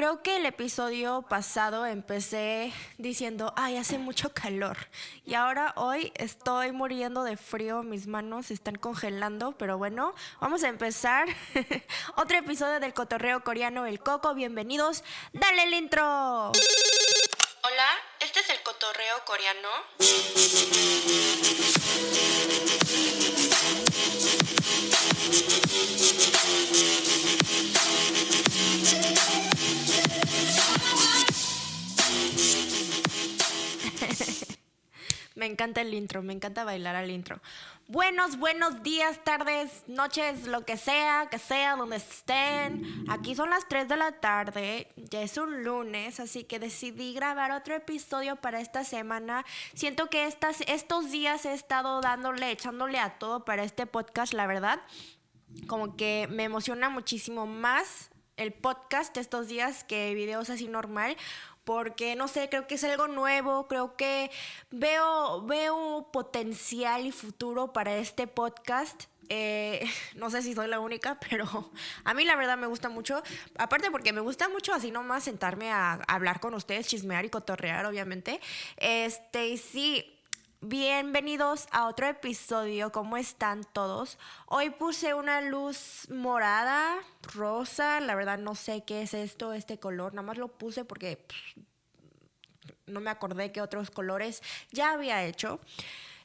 Creo que el episodio pasado empecé diciendo, ay, hace mucho calor. Y ahora hoy estoy muriendo de frío, mis manos están congelando, pero bueno, vamos a empezar otro episodio del cotorreo coreano El Coco. Bienvenidos, dale el intro. Hola, este es el cotorreo coreano. Me encanta el intro, me encanta bailar al intro. Buenos, buenos días, tardes, noches, lo que sea, que sea, donde estén. Aquí son las 3 de la tarde, ya es un lunes, así que decidí grabar otro episodio para esta semana. Siento que estas, estos días he estado dándole, echándole a todo para este podcast, la verdad. Como que me emociona muchísimo más el podcast estos días que videos así normal porque no sé, creo que es algo nuevo, creo que veo, veo potencial y futuro para este podcast. Eh, no sé si soy la única, pero a mí la verdad me gusta mucho. Aparte porque me gusta mucho así nomás sentarme a, hablar con ustedes, chismear y cotorrear, obviamente. Este, sí, Bienvenidos a otro episodio, ¿cómo están todos? Hoy puse una luz morada, rosa, la verdad no sé qué es esto, este color, nada más lo puse porque no me acordé qué otros colores ya había hecho.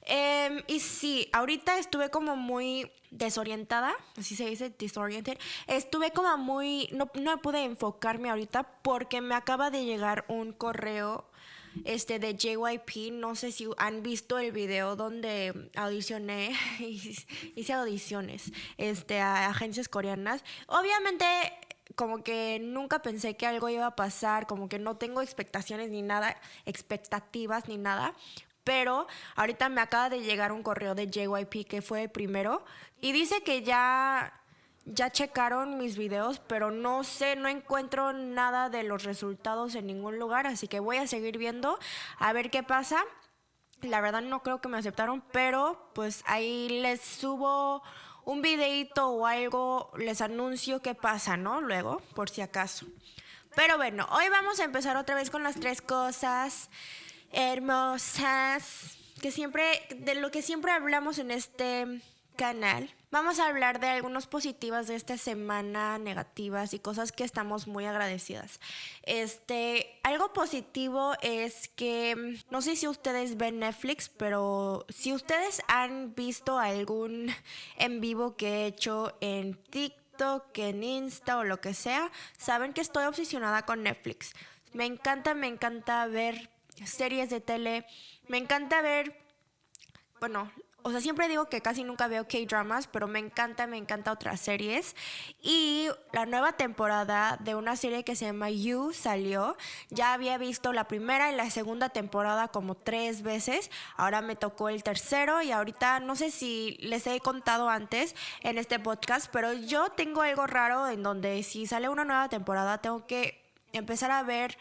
Em, y sí, ahorita estuve como muy desorientada, así se dice, disoriented. Estuve como muy, no, no pude enfocarme ahorita porque me acaba de llegar un correo este de JYP. No sé si han visto el video donde audicioné, hice audiciones este, a agencias coreanas. Obviamente como que nunca pensé que algo iba a pasar, como que no tengo expectaciones ni nada, expectativas ni nada. Pero ahorita me acaba de llegar un correo de JYP que fue el primero y dice que ya ya checaron mis videos, pero no sé, no encuentro nada de los resultados en ningún lugar, así que voy a seguir viendo a ver qué pasa. La verdad no creo que me aceptaron, pero pues ahí les subo un videito o algo, les anuncio qué pasa, ¿no? Luego, por si acaso. Pero bueno, hoy vamos a empezar otra vez con las tres cosas hermosas que siempre, de lo que siempre hablamos en este canal. Vamos a hablar de algunos positivas de esta semana, negativas y cosas que estamos muy agradecidas. Este, algo positivo es que no sé si ustedes ven Netflix, pero si ustedes han visto algún en vivo que he hecho en TikTok, en Insta o lo que sea, saben que estoy obsesionada con Netflix. Me encanta, me encanta ver series de tele, me encanta ver bueno, o sea, siempre digo que casi nunca veo K-dramas, pero me encanta, me encanta otras series. Y la nueva temporada de una serie que se llama You salió. Ya había visto la primera y la segunda temporada como tres veces. Ahora me tocó el tercero y ahorita no sé si les he contado antes en este podcast, pero yo tengo algo raro en donde si sale una nueva temporada tengo que empezar a ver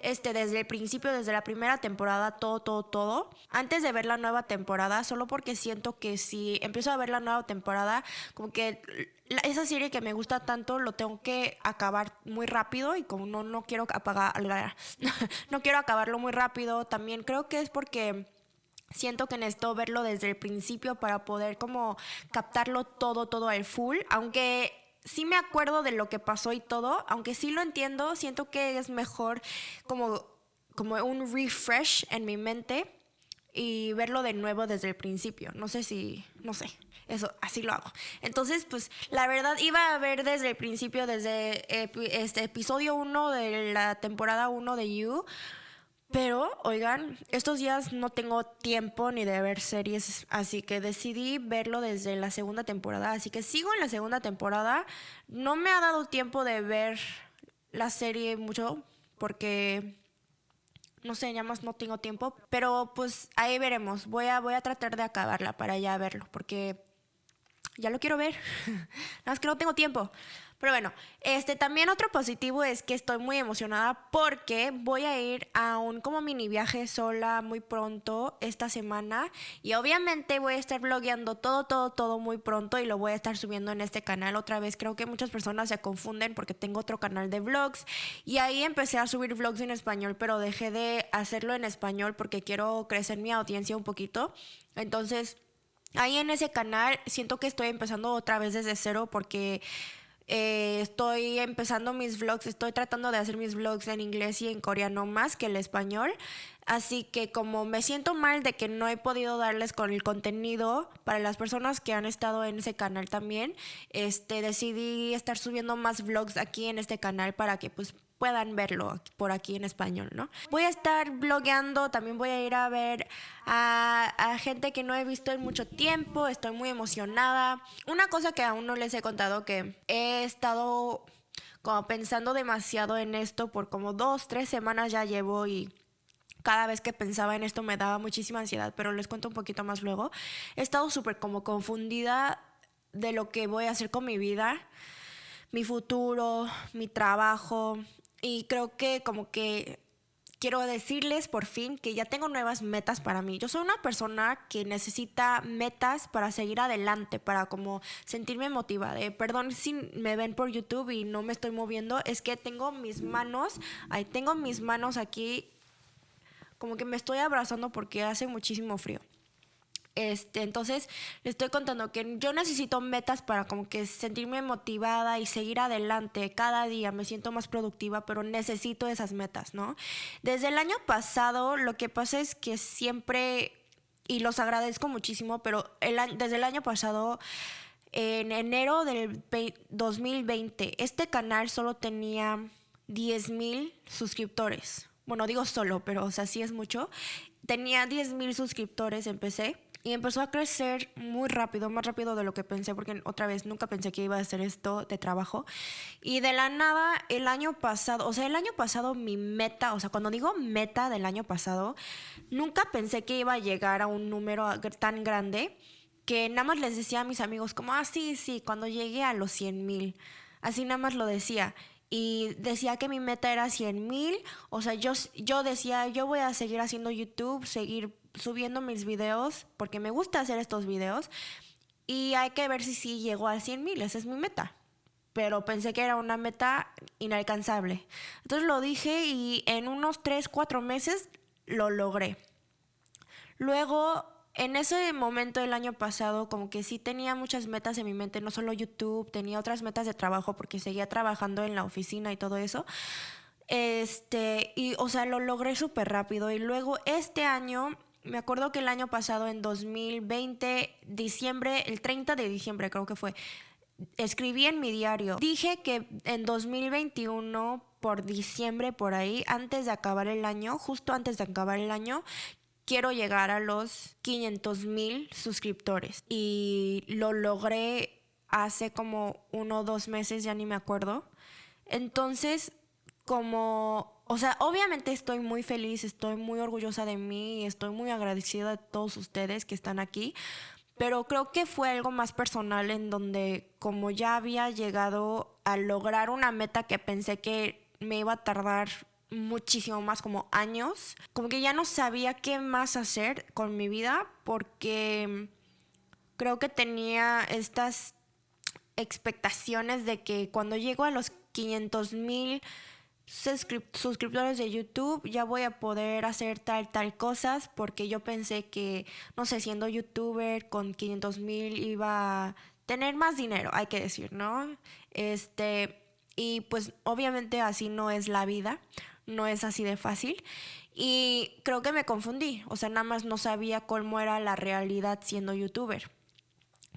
este, desde el principio, desde la primera temporada, todo, todo, todo, antes de ver la nueva temporada, solo porque siento que si empiezo a ver la nueva temporada, como que esa serie que me gusta tanto lo tengo que acabar muy rápido y como no, no quiero apagar, no quiero acabarlo muy rápido, también creo que es porque siento que necesito verlo desde el principio para poder como captarlo todo, todo al full, aunque sí me acuerdo de lo que pasó y todo, aunque sí lo entiendo, siento que es mejor como, como un refresh en mi mente y verlo de nuevo desde el principio. No sé si, no sé, eso, así lo hago. Entonces, pues la verdad iba a ver desde el principio, desde este episodio 1 de la temporada 1 de You, pero, oigan, estos días no tengo tiempo ni de ver series, así que decidí verlo desde la segunda temporada. Así que sigo en la segunda temporada. No me ha dado tiempo de ver la serie mucho porque no sé, ya más no tengo tiempo, pero pues ahí veremos. Voy a voy a tratar de acabarla para ya verlo porque ya lo quiero ver. Nada más que no tengo tiempo. Pero bueno, este también otro positivo es que estoy muy emocionada porque voy a ir a un como mini viaje sola muy pronto esta semana y obviamente voy a estar vlogueando todo, todo, todo muy pronto y lo voy a estar subiendo en este canal otra vez. Creo que muchas personas se confunden porque tengo otro canal de vlogs y ahí empecé a subir vlogs en español, pero dejé de hacerlo en español porque quiero crecer mi audiencia un poquito. Entonces... Ahí en ese canal siento que estoy empezando otra vez desde cero porque eh, estoy empezando mis vlogs, estoy tratando de hacer mis vlogs en inglés y en coreano más que el español. Así que como me siento mal de que no he podido darles con el contenido para las personas que han estado en ese canal también, este decidí estar subiendo más vlogs aquí en este canal para que pues puedan verlo por aquí en español, ¿no? Voy a estar blogueando, también voy a ir a ver a, gente que no he visto en mucho tiempo, estoy muy emocionada. Una cosa que aún no les he contado que he estado como pensando demasiado en esto por como dos, tres semanas ya llevo y cada vez que pensaba en esto me daba muchísima ansiedad, pero les cuento un poquito más luego. He estado súper como confundida de lo que voy a hacer con mi vida, mi futuro, mi trabajo, y creo que como que quiero decirles por fin que ya tengo nuevas metas para mí. Yo soy una persona que necesita metas para seguir adelante, para como sentirme motivada. Eh, perdón si me ven por YouTube y no me estoy moviendo, es que tengo mis manos, ahí tengo mis manos aquí, como que me estoy abrazando porque hace muchísimo frío. Este, entonces, le estoy contando que yo necesito metas para como que sentirme motivada y seguir adelante cada día. Me siento más productiva, pero necesito esas metas, ¿no? Desde el año pasado, lo que pasa es que siempre, y los agradezco muchísimo, pero desde el año pasado en enero del 2020, este canal solo tenía 10 mil suscriptores. Bueno, digo solo, pero o sea, sí es mucho. Tenía 10 mil suscriptores, empecé y empezó a crecer muy rápido, más rápido de lo que pensé, porque otra vez nunca pensé que iba a hacer esto de trabajo. Y de la nada, el año pasado, o sea, el año pasado mi meta, o sea, cuando digo meta del año pasado, nunca pensé que iba a llegar a un número tan grande que nada más les decía a mis amigos como, ah, sí, sí, cuando llegué a los 100 mil. Así nada más lo decía y decía que mi meta era 100 mil. O sea, yo, yo decía, yo voy a seguir haciendo YouTube, seguir subiendo mis videos, porque me gusta hacer estos videos. Y hay que ver si sí llego a 100 mil, esa es mi meta. Pero pensé que era una meta inalcanzable. Entonces lo dije y en unos 3, 4 meses lo logré. Luego en ese momento del año pasado, como que sí tenía muchas metas en mi mente, no solo YouTube, tenía otras metas de trabajo porque seguía trabajando en la oficina y todo eso. Este, y o sea, lo logré súper rápido. Y luego este año, me acuerdo que el año pasado, en 2020, diciembre, el 30 de diciembre creo que fue, escribí en mi diario. Dije que en 2021 por diciembre por ahí, antes de acabar el año, justo antes de acabar el año, quiero llegar a los 500 mil suscriptores. Y lo logré hace como uno o dos meses, ya ni me acuerdo. Entonces, como, o sea, obviamente estoy muy feliz, estoy muy orgullosa de mí, estoy muy agradecida de todos ustedes que están aquí, pero creo que fue algo más personal en donde como ya había llegado a lograr una meta que pensé que me iba a tardar muchísimo más como años, como que ya no sabía qué más hacer con mi vida porque creo que tenía estas expectaciones de que cuando llego a los 500 mil suscriptores de YouTube ya voy a poder hacer tal, tal cosas porque yo pensé que, no sé, siendo youtuber con 500 mil iba a tener más dinero, hay que decir, ¿no? Este, y pues obviamente así no es la vida no es así de fácil. Y creo que me confundí, o sea, nada más no sabía cómo era la realidad siendo youtuber.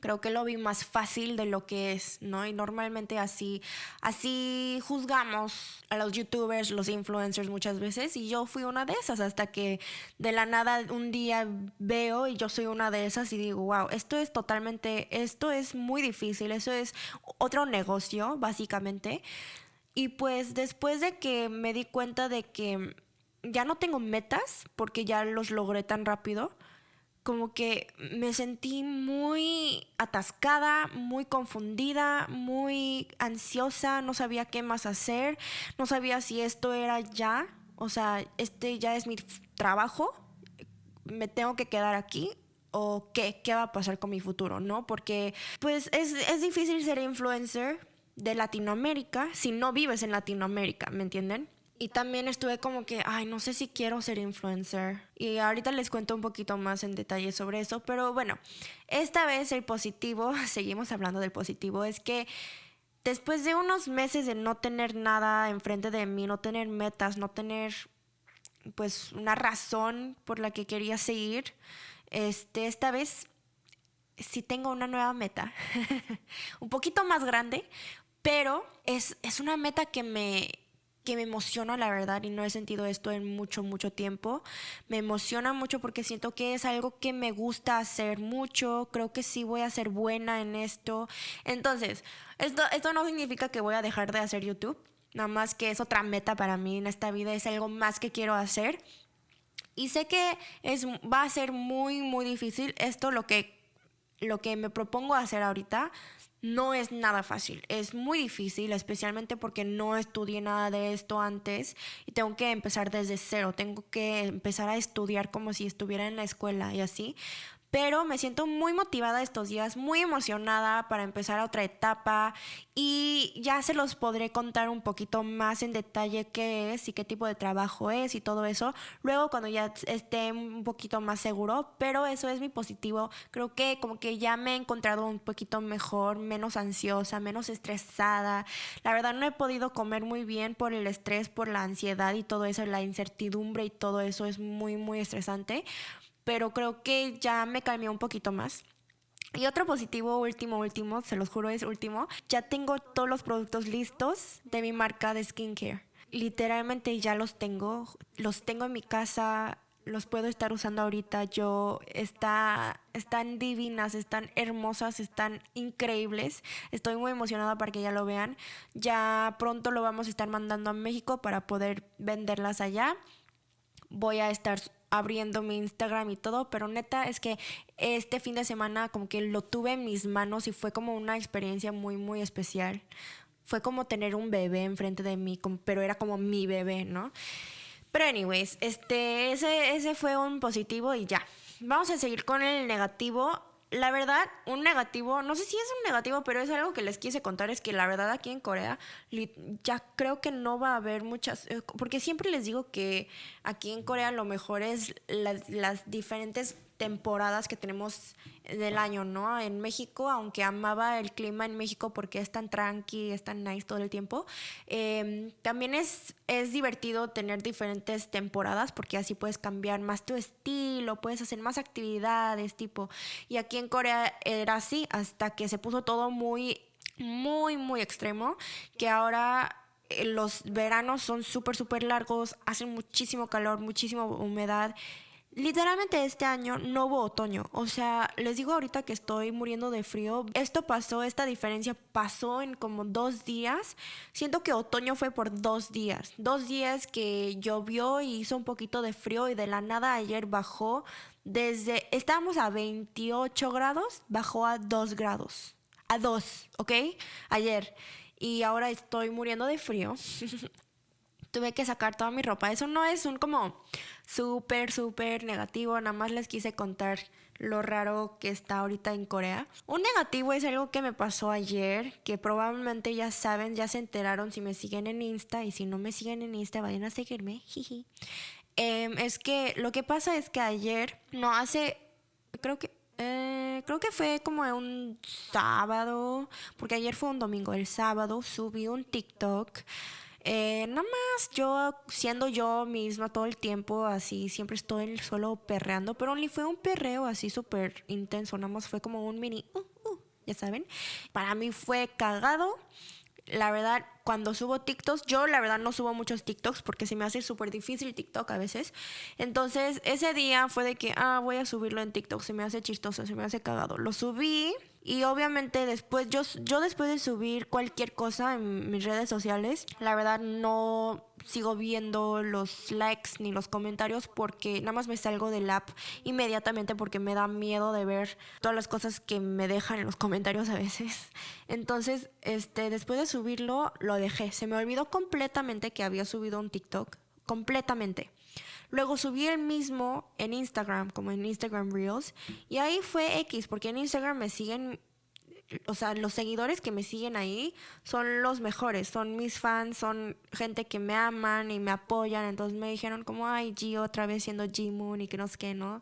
Creo que lo vi más fácil de lo que es, ¿no? Y normalmente así, así juzgamos a los youtubers, los influencers muchas veces. Y yo fui una de esas hasta que de la nada un día veo y yo soy una de esas y digo, wow, esto es totalmente, esto es muy difícil, eso es otro negocio, básicamente. Y pues después de que me di cuenta de que ya no tengo metas, porque ya los logré tan rápido, como que me sentí muy atascada, muy confundida, muy ansiosa, no sabía qué más hacer, no sabía si esto era ya, o sea, este ya es mi trabajo, me tengo que quedar aquí o qué, qué va a pasar con mi futuro, ¿no? Porque pues es, es difícil ser influencer de Latinoamérica si no vives en Latinoamérica, ¿me entienden? Y también estuve como que, ay, no sé si quiero ser influencer. Y ahorita les cuento un poquito más en detalle sobre eso. Pero bueno, esta vez el positivo, seguimos hablando del positivo, es que después de unos meses de no tener nada enfrente de mí, no tener metas, no tener pues una razón por la que quería seguir, este, esta vez sí tengo una nueva meta, un poquito más grande, pero es, es una meta que me, que me emociona, la verdad, y no he sentido esto en mucho, mucho tiempo. Me emociona mucho porque siento que es algo que me gusta hacer mucho, creo que sí voy a ser buena en esto. Entonces, esto, esto no significa que voy a dejar de hacer YouTube, nada más que es otra meta para mí en esta vida, es algo más que quiero hacer. Y sé que es, va a ser muy, muy difícil esto, lo que, lo que me propongo hacer ahorita no es nada fácil, es muy difícil, especialmente porque no estudié nada de esto antes y tengo que empezar desde cero, tengo que empezar a estudiar como si estuviera en la escuela y así, pero me siento muy motivada estos días, muy emocionada para empezar otra etapa y ya se los podré contar un poquito más en detalle qué es y qué tipo de trabajo es y todo eso luego cuando ya esté un poquito más seguro, pero eso es mi positivo. Creo que como que ya me he encontrado un poquito mejor, menos ansiosa, menos estresada. La verdad no he podido comer muy bien por el estrés, por la ansiedad y todo eso, la incertidumbre y todo eso es muy muy estresante pero creo que ya me calmé un poquito más. Y otro positivo, último, último, se los juro es último, ya tengo todos los productos listos de mi marca de skincare. Literalmente ya los tengo, los tengo en mi casa, los puedo estar usando ahorita yo. Está, están divinas, están hermosas, están increíbles. Estoy muy emocionada para que ya lo vean. Ya pronto lo vamos a estar mandando a México para poder venderlas allá. Voy a estar abriendo mi Instagram y todo, pero neta es que este fin de semana como que lo tuve en mis manos y fue como una experiencia muy, muy especial. Fue como tener un bebé enfrente de mí, pero era como mi bebé, ¿no? Pero anyways, este, ese, ese fue un positivo y ya. Vamos a seguir con el negativo la verdad, un negativo, no sé si es un negativo, pero es algo que les quise contar, es que la verdad aquí en Corea ya creo que no va a haber muchas, eh, porque siempre les digo que aquí en Corea lo mejor es las, las diferentes temporadas que tenemos del año, ¿no? En México, aunque amaba el clima en México porque es tan tranqui, es tan nice todo el tiempo, em, también es, es divertido tener diferentes temporadas porque así puedes cambiar más tu estilo, puedes hacer más actividades, tipo. Y aquí en Corea era así hasta que se puso todo muy, muy, muy extremo, que ahora eh, los veranos son súper, súper largos, hacen muchísimo calor, muchísima humedad Literalmente este año no hubo otoño, o sea, les digo ahorita que estoy muriendo de frío. Esto pasó, esta diferencia pasó en como dos días. Siento que otoño fue por dos días. Dos días que llovió y hizo un poquito de frío y de la nada ayer bajó desde, estábamos a 28 grados, bajó a 2 grados. A 2, ¿ok? Ayer. Y ahora estoy muriendo de frío. Tuve que sacar toda mi ropa. Eso no es un como súper, súper negativo. Nada más les quise contar lo raro que está ahorita en Corea. Un negativo es algo que me pasó ayer, que probablemente ya saben, ya se enteraron si me siguen en Insta y si no me siguen en Insta, vayan a seguirme. Em, es que lo que pasa es que ayer, no hace, creo que eh, creo que fue como un sábado, porque ayer fue un domingo, el sábado subí un TikTok eh, nada más yo siendo yo misma todo el tiempo, así siempre estoy solo perreando, pero ni fue un perreo así súper intenso, nada más fue como un mini, uh, uh, ya saben. Para mí fue cagado. La verdad, cuando subo TikToks, yo la verdad no subo muchos TikToks porque se me hace súper difícil TikTok a veces. Entonces, ese día fue de que, ah, voy a subirlo en TikTok, se me hace chistoso, se me hace cagado. Lo subí Y obviamente después, yo, yo después de subir cualquier cosa en mis redes sociales, la verdad no sigo viendo los likes ni los comentarios porque nada más me salgo del app inmediatamente porque me da miedo de ver todas las cosas que me dejan en los comentarios a veces. Entonces, este, después de subirlo, lo dejé. Se me olvidó completamente que había subido un TikTok. Completamente. Luego subí el mismo en Instagram, como en Instagram Reels, y ahí fue X, porque en Instagram me siguen, o sea, los seguidores que me siguen ahí son los mejores, son mis fans, son gente que me aman y me apoyan, entonces me dijeron como, ay, G otra vez siendo G Moon y que no sé qué, ¿no?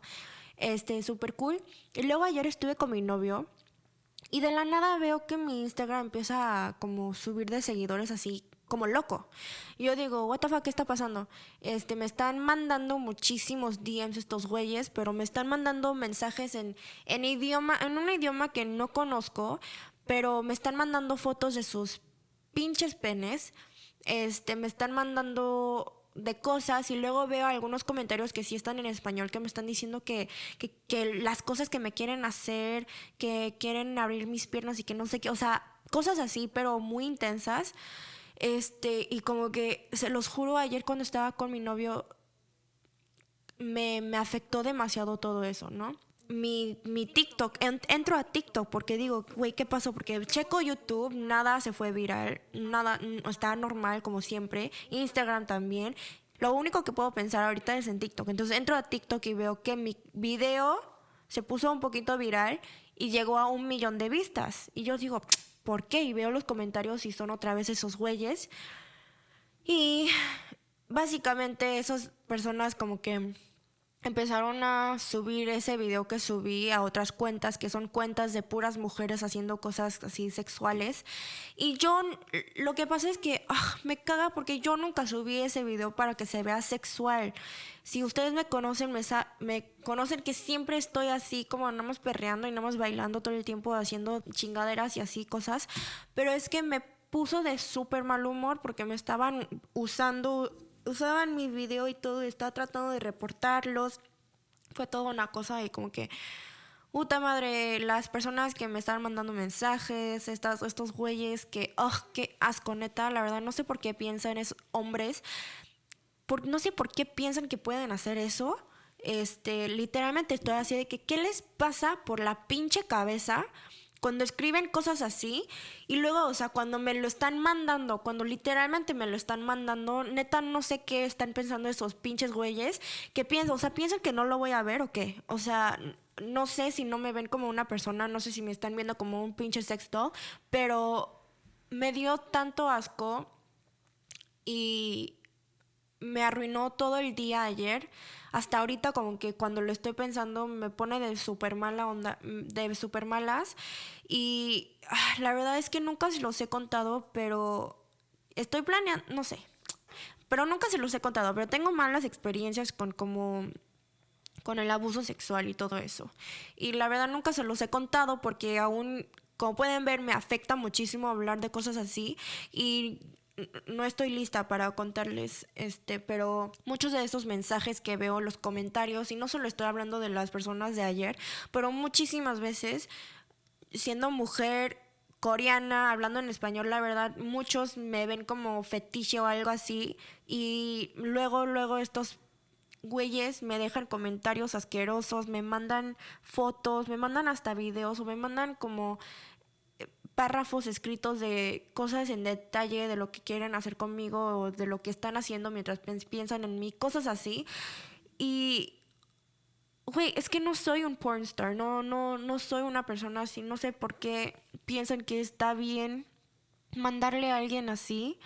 Este, súper cool. Y luego ayer estuve con mi novio. Y de la nada veo que mi Instagram empieza a como subir de seguidores así como loco. Yo digo, what the fuck, ¿qué está pasando? Este, me están mandando muchísimos DMs estos güeyes, pero me están mandando mensajes en, en idioma, en un idioma que no conozco, pero me están mandando fotos de sus pinches penes. Este, me están mandando de cosas y luego veo algunos comentarios que sí están en español que me están diciendo que, que, que, las cosas que me quieren hacer, que quieren abrir mis piernas y que no sé qué, o sea, cosas así, pero muy intensas. Este, y como que, se los juro, ayer cuando estaba con mi novio, me, me afectó demasiado todo eso, ¿no? Mi, mi TikTok, entro a TikTok porque digo, güey, ¿qué pasó? Porque checo YouTube, nada se fue viral, nada, está normal como siempre, Instagram también. Lo único que puedo pensar ahorita es en TikTok. Entonces entro a TikTok y veo que mi video se puso un poquito viral y llegó a un millón de vistas. Y yo digo, por qué y veo los comentarios y son otra vez esos güeyes. Y básicamente esas personas como que empezaron a subir ese video que subí a otras cuentas que son cuentas de puras mujeres haciendo cosas así sexuales. Y yo lo que pasa es que ah, me caga porque yo nunca subí ese video para que se vea sexual. Si ustedes me conocen me, me conocen que siempre estoy así como andamos perreando y andamos bailando todo el tiempo haciendo chingaderas y así cosas pero es que me puso de súper mal humor porque me estaban usando usaban mi video y todo, y estaba tratando de reportarlos. Fue toda una cosa y como que, puta madre, las personas que me estaban mandando mensajes, estas, estos güeyes que, oh, qué asco, neta, la verdad, no sé por qué piensan esos hombres, por, no sé por qué piensan que pueden hacer eso. Este, literalmente estoy así de que, ¿qué les pasa por la pinche cabeza? Cuando escriben cosas así y luego, o sea, cuando me lo están mandando, cuando literalmente me lo están mandando, neta no sé qué están pensando esos pinches güeyes, que piensan, o sea, piensan que no lo voy a ver o qué, o sea, no sé si no me ven como una persona, no sé si me están viendo como un pinche sexto, pero me dio tanto asco y me arruinó todo el día ayer hasta ahorita como que cuando lo estoy pensando me pone de súper mala onda, de súper malas. Y ah, la verdad es que nunca se los he contado, pero estoy planeando, no sé. Pero nunca se los he contado, pero tengo malas experiencias con como con el abuso sexual y todo eso. Y la verdad nunca se los he contado porque aún como pueden ver, me afecta muchísimo hablar de cosas así y no estoy lista para contarles, este, pero muchos de esos mensajes que veo, los comentarios, y no solo estoy hablando de las personas de ayer, pero muchísimas veces, siendo mujer coreana, hablando en español, la verdad, muchos me ven como fetiche o algo así, y luego, luego estos güeyes me dejan comentarios asquerosos, me mandan fotos, me mandan hasta videos o me mandan como párrafos escritos de cosas en detalle de lo que quieren hacer conmigo o de lo que están haciendo mientras piensan en mí, cosas así. Y, güey, es que no soy un pornstar, no, no, no soy una persona así, no sé por qué piensan que está bien mandarle a alguien así.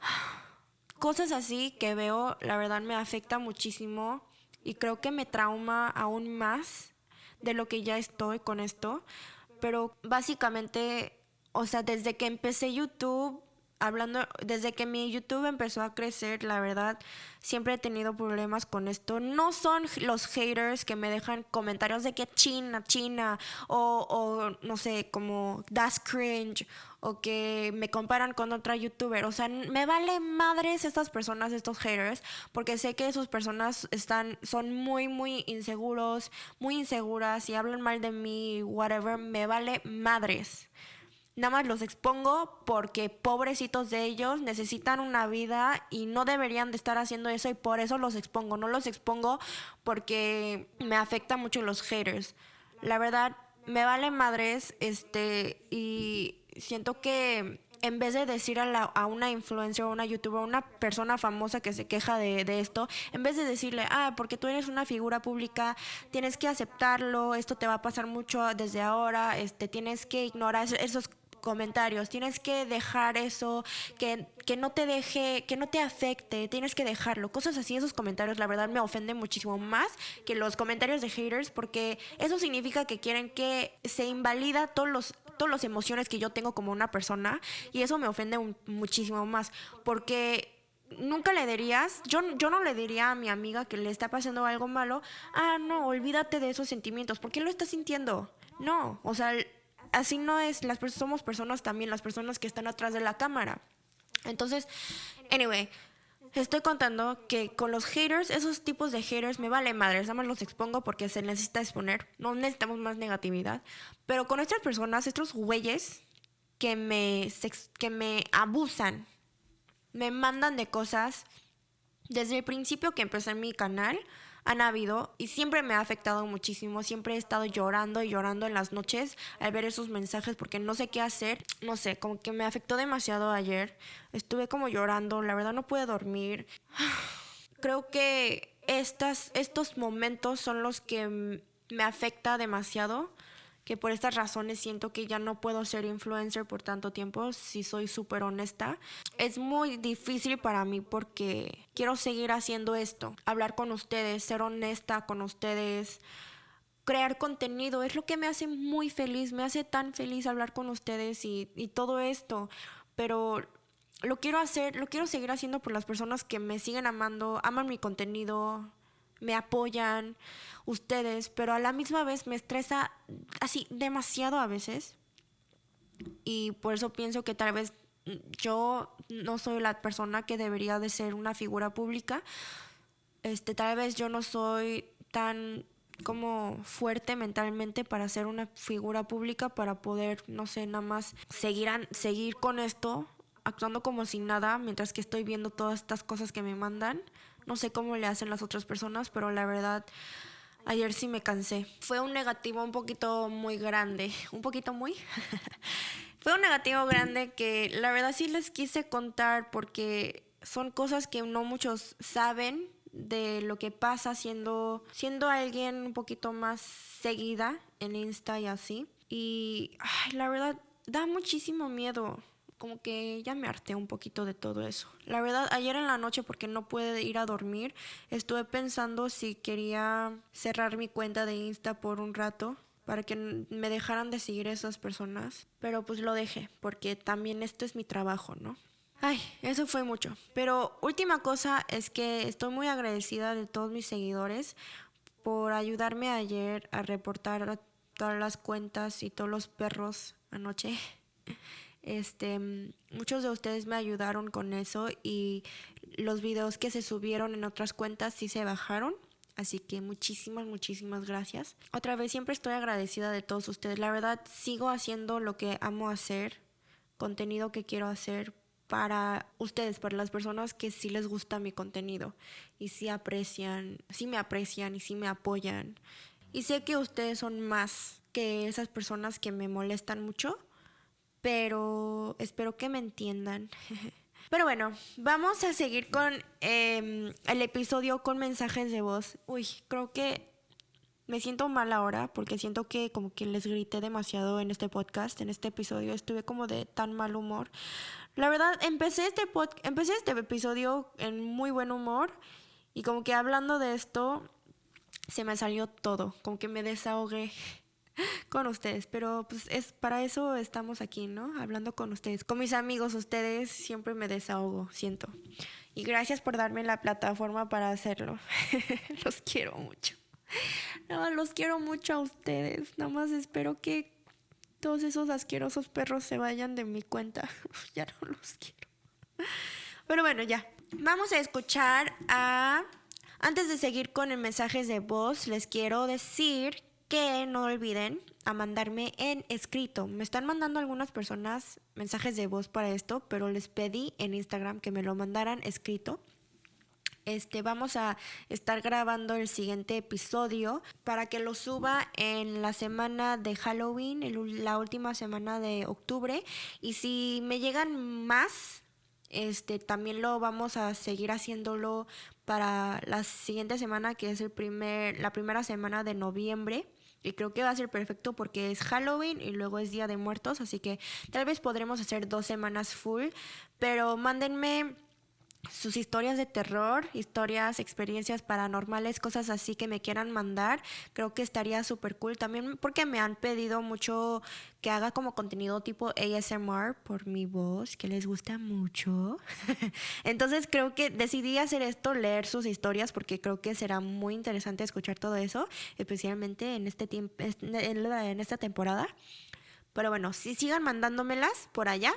Cosas así que veo, la verdad me afecta muchísimo y creo que me trauma aún más de lo que ya estoy con esto pero básicamente, o sea, desde que empecé YouTube, hablando, desde que mi YouTube empezó a crecer, la verdad, siempre he tenido problemas con esto. No son los haters que me dejan comentarios de que China, China, o, o no sé, como that's cringe, o que me comparan con otra youtuber. O sea, me vale madres estas personas, estos haters, porque sé que esas personas están, son muy, muy inseguros, muy inseguras y hablan mal de mí, whatever, me vale madres nada más los expongo porque pobrecitos de ellos necesitan una vida y no deberían de estar haciendo eso y por eso los expongo. No los expongo porque me afecta mucho los haters. La verdad, me vale madres, este, y siento que en vez de decir a, a una influencer o una youtuber, una persona famosa que se queja de, de, esto, en vez de decirle, ah, porque tú eres una figura pública, tienes que aceptarlo, esto te va a pasar mucho desde ahora, este, tienes que ignorar esos comentarios, tienes que dejar eso, que, que no te deje, que no te afecte, tienes que dejarlo. Cosas así, esos comentarios, la verdad, me ofenden muchísimo más que los comentarios de haters, porque eso significa que quieren que se invalida todos los todas las emociones que yo tengo como una persona y eso me ofende muchísimo más porque nunca le dirías, yo, yo no le diría a mi amiga que le está pasando algo malo, ah, no, olvídate de esos sentimientos, ¿por qué lo estás sintiendo? No, o sea, así no es, las somos personas también, las personas que están atrás de la cámara. Entonces, anyway, estoy contando que con los haters, esos tipos de haters me vale madre, nada más los expongo porque se necesita exponer, no necesitamos más negatividad, pero con estas personas, estos güeyes que me, que me abusan, me mandan de cosas desde el principio que empecé mi canal, han habido y siempre me ha afectado muchísimo. Siempre he estado llorando y llorando en las noches al ver esos mensajes porque no sé qué hacer. No sé, como que me afectó demasiado ayer. Estuve como llorando, la verdad no pude dormir. Creo que estas, estos momentos son los que me afecta demasiado que por estas razones siento que ya no puedo ser influencer por tanto tiempo, si soy súper honesta. Es muy difícil para mí porque quiero seguir haciendo esto, hablar con ustedes, ser honesta con ustedes crear contenido es lo que me hace muy feliz, me hace tan feliz hablar con ustedes y, y, todo esto, pero lo quiero hacer, lo quiero seguir haciendo por las personas que me siguen amando, aman mi contenido, me apoyan ustedes, pero a la misma vez me estresa así demasiado a veces. Y por eso pienso que tal vez yo no soy la persona que debería de ser una figura pública. Este, tal vez yo no soy tan como fuerte mentalmente para ser una figura pública, para poder, no sé, nada más seguir, seguir con esto, actuando como sin nada, mientras que estoy viendo todas estas cosas que me mandan. No sé cómo le hacen las otras personas, pero la verdad, ayer sí me cansé. Fue un negativo un poquito muy grande, un poquito muy. Fue un negativo grande que la verdad sí les quise contar porque son cosas que no muchos saben de lo que pasa siendo, siendo alguien un poquito más seguida en Insta y así. Y la verdad da muchísimo miedo como que ya me harté un poquito de todo eso. La verdad, ayer en la noche, porque no pude ir a dormir, estuve pensando si quería cerrar mi cuenta de Insta por un rato para que me dejaran de seguir esas personas. Pero pues lo dejé, porque también esto es mi trabajo, ¿no? Ay, eso fue mucho. Pero última cosa es que estoy muy agradecida de todos mis seguidores por ayudarme ayer a reportar todas las cuentas y todos los perros anoche. Este, muchos de ustedes me ayudaron con eso y los videos que se subieron en otras cuentas sí se bajaron. Así que muchísimas, muchísimas gracias. Otra vez, siempre estoy agradecida de todos ustedes. La verdad, sigo haciendo lo que amo hacer, contenido que quiero hacer para ustedes, para las personas que sí les gusta mi contenido y sí aprecian, sí me aprecian y sí me apoyan. Y sé que ustedes son más que esas personas que me molestan mucho pero espero que me entiendan. Pero bueno, vamos a seguir con em, el episodio con mensajes de voz. Uy, creo que me siento mal ahora porque siento que como que les grité demasiado en este podcast, en este episodio. Estuve como de tan mal humor. La verdad, empecé este, pod empecé este episodio en muy buen humor y como que hablando de esto, se me salió todo, como que me desahogué. con ustedes, pero pues es para eso estamos aquí, ¿no? Hablando con ustedes, con mis amigos, ustedes siempre me desahogo, siento. Y gracias por darme la plataforma para hacerlo. los quiero mucho. No, los quiero mucho a ustedes. Nada más espero que todos esos asquerosos perros se vayan de mi cuenta. ya no los quiero. Pero bueno, ya. Vamos a escuchar a... Antes de seguir con el mensajes de voz, les quiero decir que no olviden a mandarme en escrito. Me están mandando algunas personas mensajes de voz para esto, pero les pedí en Instagram que me lo mandaran escrito. Este, vamos a estar grabando el siguiente episodio para que lo suba en la semana de Halloween, la última semana de octubre. Y si me llegan más, este, también lo vamos a seguir haciéndolo para la siguiente semana, que es el primer, la primera semana de noviembre. Y creo que va a ser perfecto porque es Halloween y luego es Día de Muertos, así que tal vez podremos hacer dos semanas full, pero mándenme sus historias de terror, historias, experiencias paranormales, cosas así que me quieran mandar, creo que estaría súper cool. También porque me han pedido mucho que haga como contenido tipo ASMR por mi voz, que les gusta mucho. Entonces creo que decidí hacer esto, leer sus historias, porque creo que será muy interesante escuchar todo eso, especialmente en, este tiempo, en esta temporada. Pero bueno, si sigan mandándomelas por allá.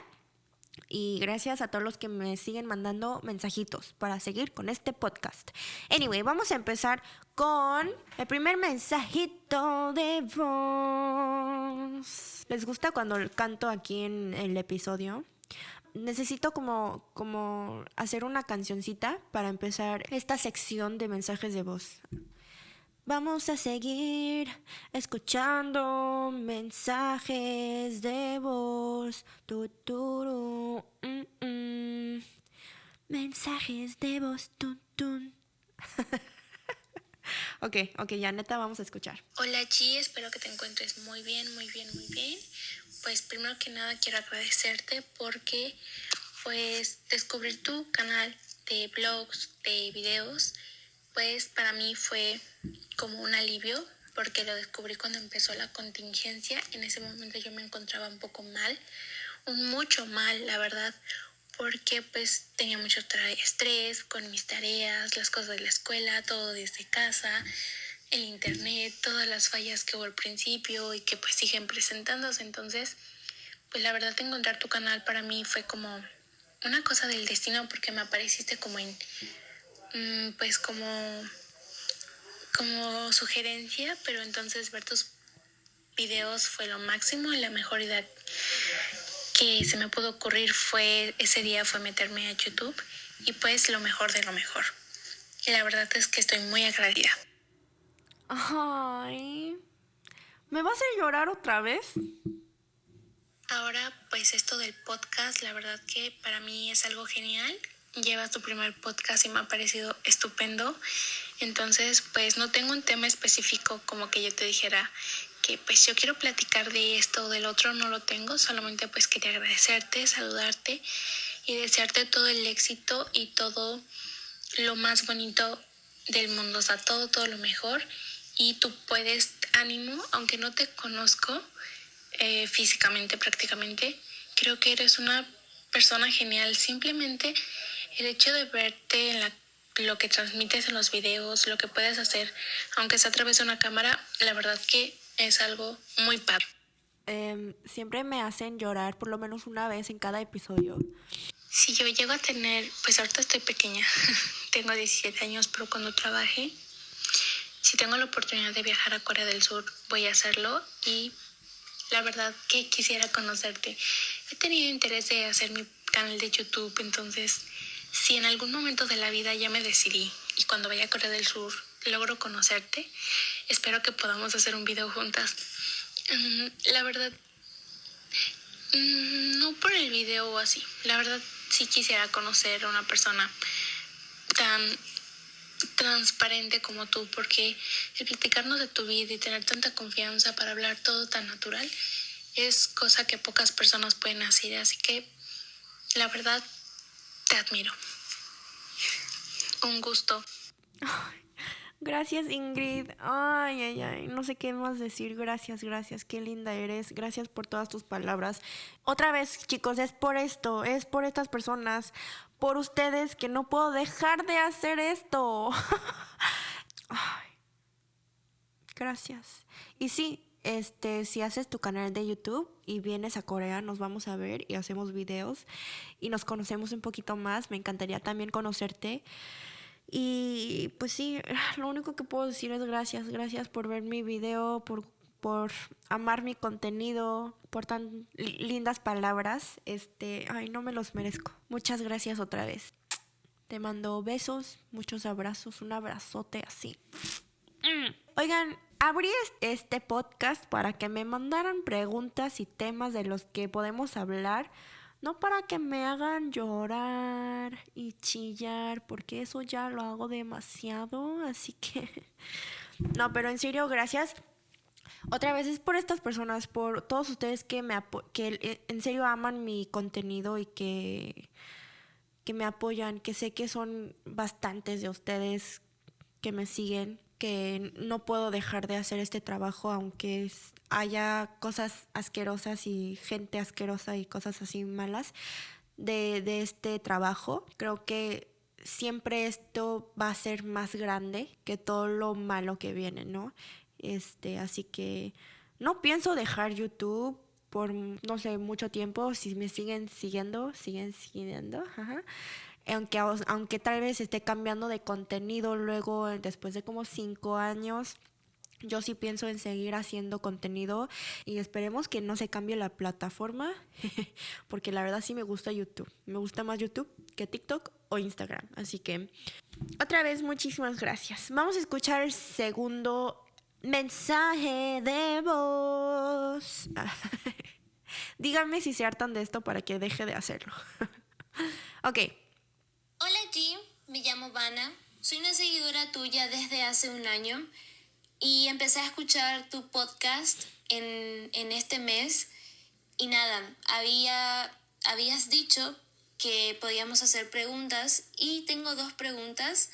Y gracias a todos los que me siguen mandando mensajitos para seguir con este podcast. Anyway, vamos a empezar con el primer mensajito de voz. ¿Les gusta cuando canto aquí en el episodio? Necesito como, como hacer una cancioncita para empezar esta sección de mensajes de voz. Vamos a seguir escuchando mensajes de voz. Tuturu, mm, mm. Mensajes de voz. Tun, tun. ok, ok, ya neta vamos a escuchar. Hola Chi, espero que te encuentres muy bien, muy bien, muy bien. Pues primero que nada quiero agradecerte porque pues descubrir tu canal de blogs, de videos, pues para mí fue como un alivio porque lo descubrí cuando empezó la contingencia. En ese momento yo me encontraba un poco mal, un mucho mal, la verdad, porque pues tenía mucho estrés con mis tareas, las cosas de la escuela, todo desde casa, el internet, todas las fallas que hubo al principio y que pues siguen presentándose. Entonces, pues la verdad encontrar tu canal para mí fue como una cosa del destino porque me apareciste como en, mm, pues como como sugerencia, pero entonces ver tus videos fue lo máximo y la mejor idea que se me pudo ocurrir fue ese día fue meterme a YouTube y pues lo mejor de lo mejor. Y la verdad es que estoy muy agradecida. Ay, ¿me vas a llorar otra vez? Ahora, pues esto del podcast, la verdad que para mí es algo genial. Llevas tu primer podcast y me ha parecido estupendo. Entonces, pues no tengo un tema específico como que yo te dijera que pues yo quiero platicar de esto o del otro, no lo tengo, solamente pues quería agradecerte, saludarte y desearte todo el éxito y todo lo más bonito del mundo, o sea, todo, todo lo mejor. Y tú puedes, ánimo, aunque no te conozco eh, físicamente prácticamente, creo que eres una persona genial, simplemente el hecho de verte en la lo que transmites en los videos, lo que puedes hacer, aunque sea a través de una cámara, la verdad que es algo muy padre. Em, siempre me hacen llorar por lo menos una vez en cada episodio. Si yo llego a tener, pues ahorita estoy pequeña, tengo 17 años, pero cuando trabaje, si tengo la oportunidad de viajar a Corea del Sur, voy a hacerlo y la verdad que quisiera conocerte. He tenido interés de hacer mi canal de YouTube, entonces si en algún momento de la vida ya me decidí y cuando vaya a Corea del Sur logro conocerte, espero que podamos hacer un video juntas. Mm, la verdad, mm, no por el video o así, la verdad sí quisiera conocer a una persona tan transparente como tú, porque el platicarnos de tu vida y tener tanta confianza para hablar todo tan natural es cosa que pocas personas pueden hacer, así que la verdad te admiro. Un gusto. Gracias Ingrid. Ay, ay, ay. No sé qué más decir. Gracias, gracias. Qué linda eres. Gracias por todas tus palabras. Otra vez, chicos, es por esto. Es por estas personas. Por ustedes que no puedo dejar de hacer esto. ay. Gracias. Y sí, este, si haces tu canal de YouTube y vienes a Corea, nos vamos a ver y hacemos videos y nos conocemos un poquito más. Me encantaría también conocerte. Y pues sí, lo único que puedo decir es gracias, gracias por ver mi video, por, por amar mi contenido, por tan lindas palabras. Este, ay, no me los merezco. Muchas gracias otra vez. Te mando besos, muchos abrazos, un abrazote así. Mm. Oigan, abrí este podcast para que me mandaran preguntas y temas de los que podemos hablar no para que me hagan llorar y chillar, porque eso ya lo hago demasiado, así que... No, pero en serio, gracias. Otra vez es por estas personas, por todos ustedes que me que eh, en serio aman mi contenido y que que me apoyan, que sé que son bastantes de ustedes que me siguen que no puedo dejar de hacer este trabajo aunque haya cosas asquerosas y gente asquerosa y cosas así malas de, de este trabajo. Creo que siempre esto va a ser más grande que todo lo malo que viene, ¿no? Este, así que no pienso dejar YouTube por, no sé, mucho tiempo. Si me siguen siguiendo, siguen siguiendo. Ajá aunque, aunque tal vez esté cambiando de contenido luego, después de como cinco años, yo sí pienso en seguir haciendo contenido y esperemos que no se cambie la plataforma, porque la verdad sí me gusta YouTube. Me gusta más YouTube que TikTok o Instagram. Así que, otra vez, muchísimas gracias. Vamos a escuchar el segundo mensaje de voz. Díganme si se hartan de esto para que deje de hacerlo. ok. Hola G, me llamo Vana, soy una seguidora tuya desde hace un año y empecé a escuchar tu podcast en, este mes y nada, había, habías dicho que podíamos hacer preguntas y tengo dos preguntas.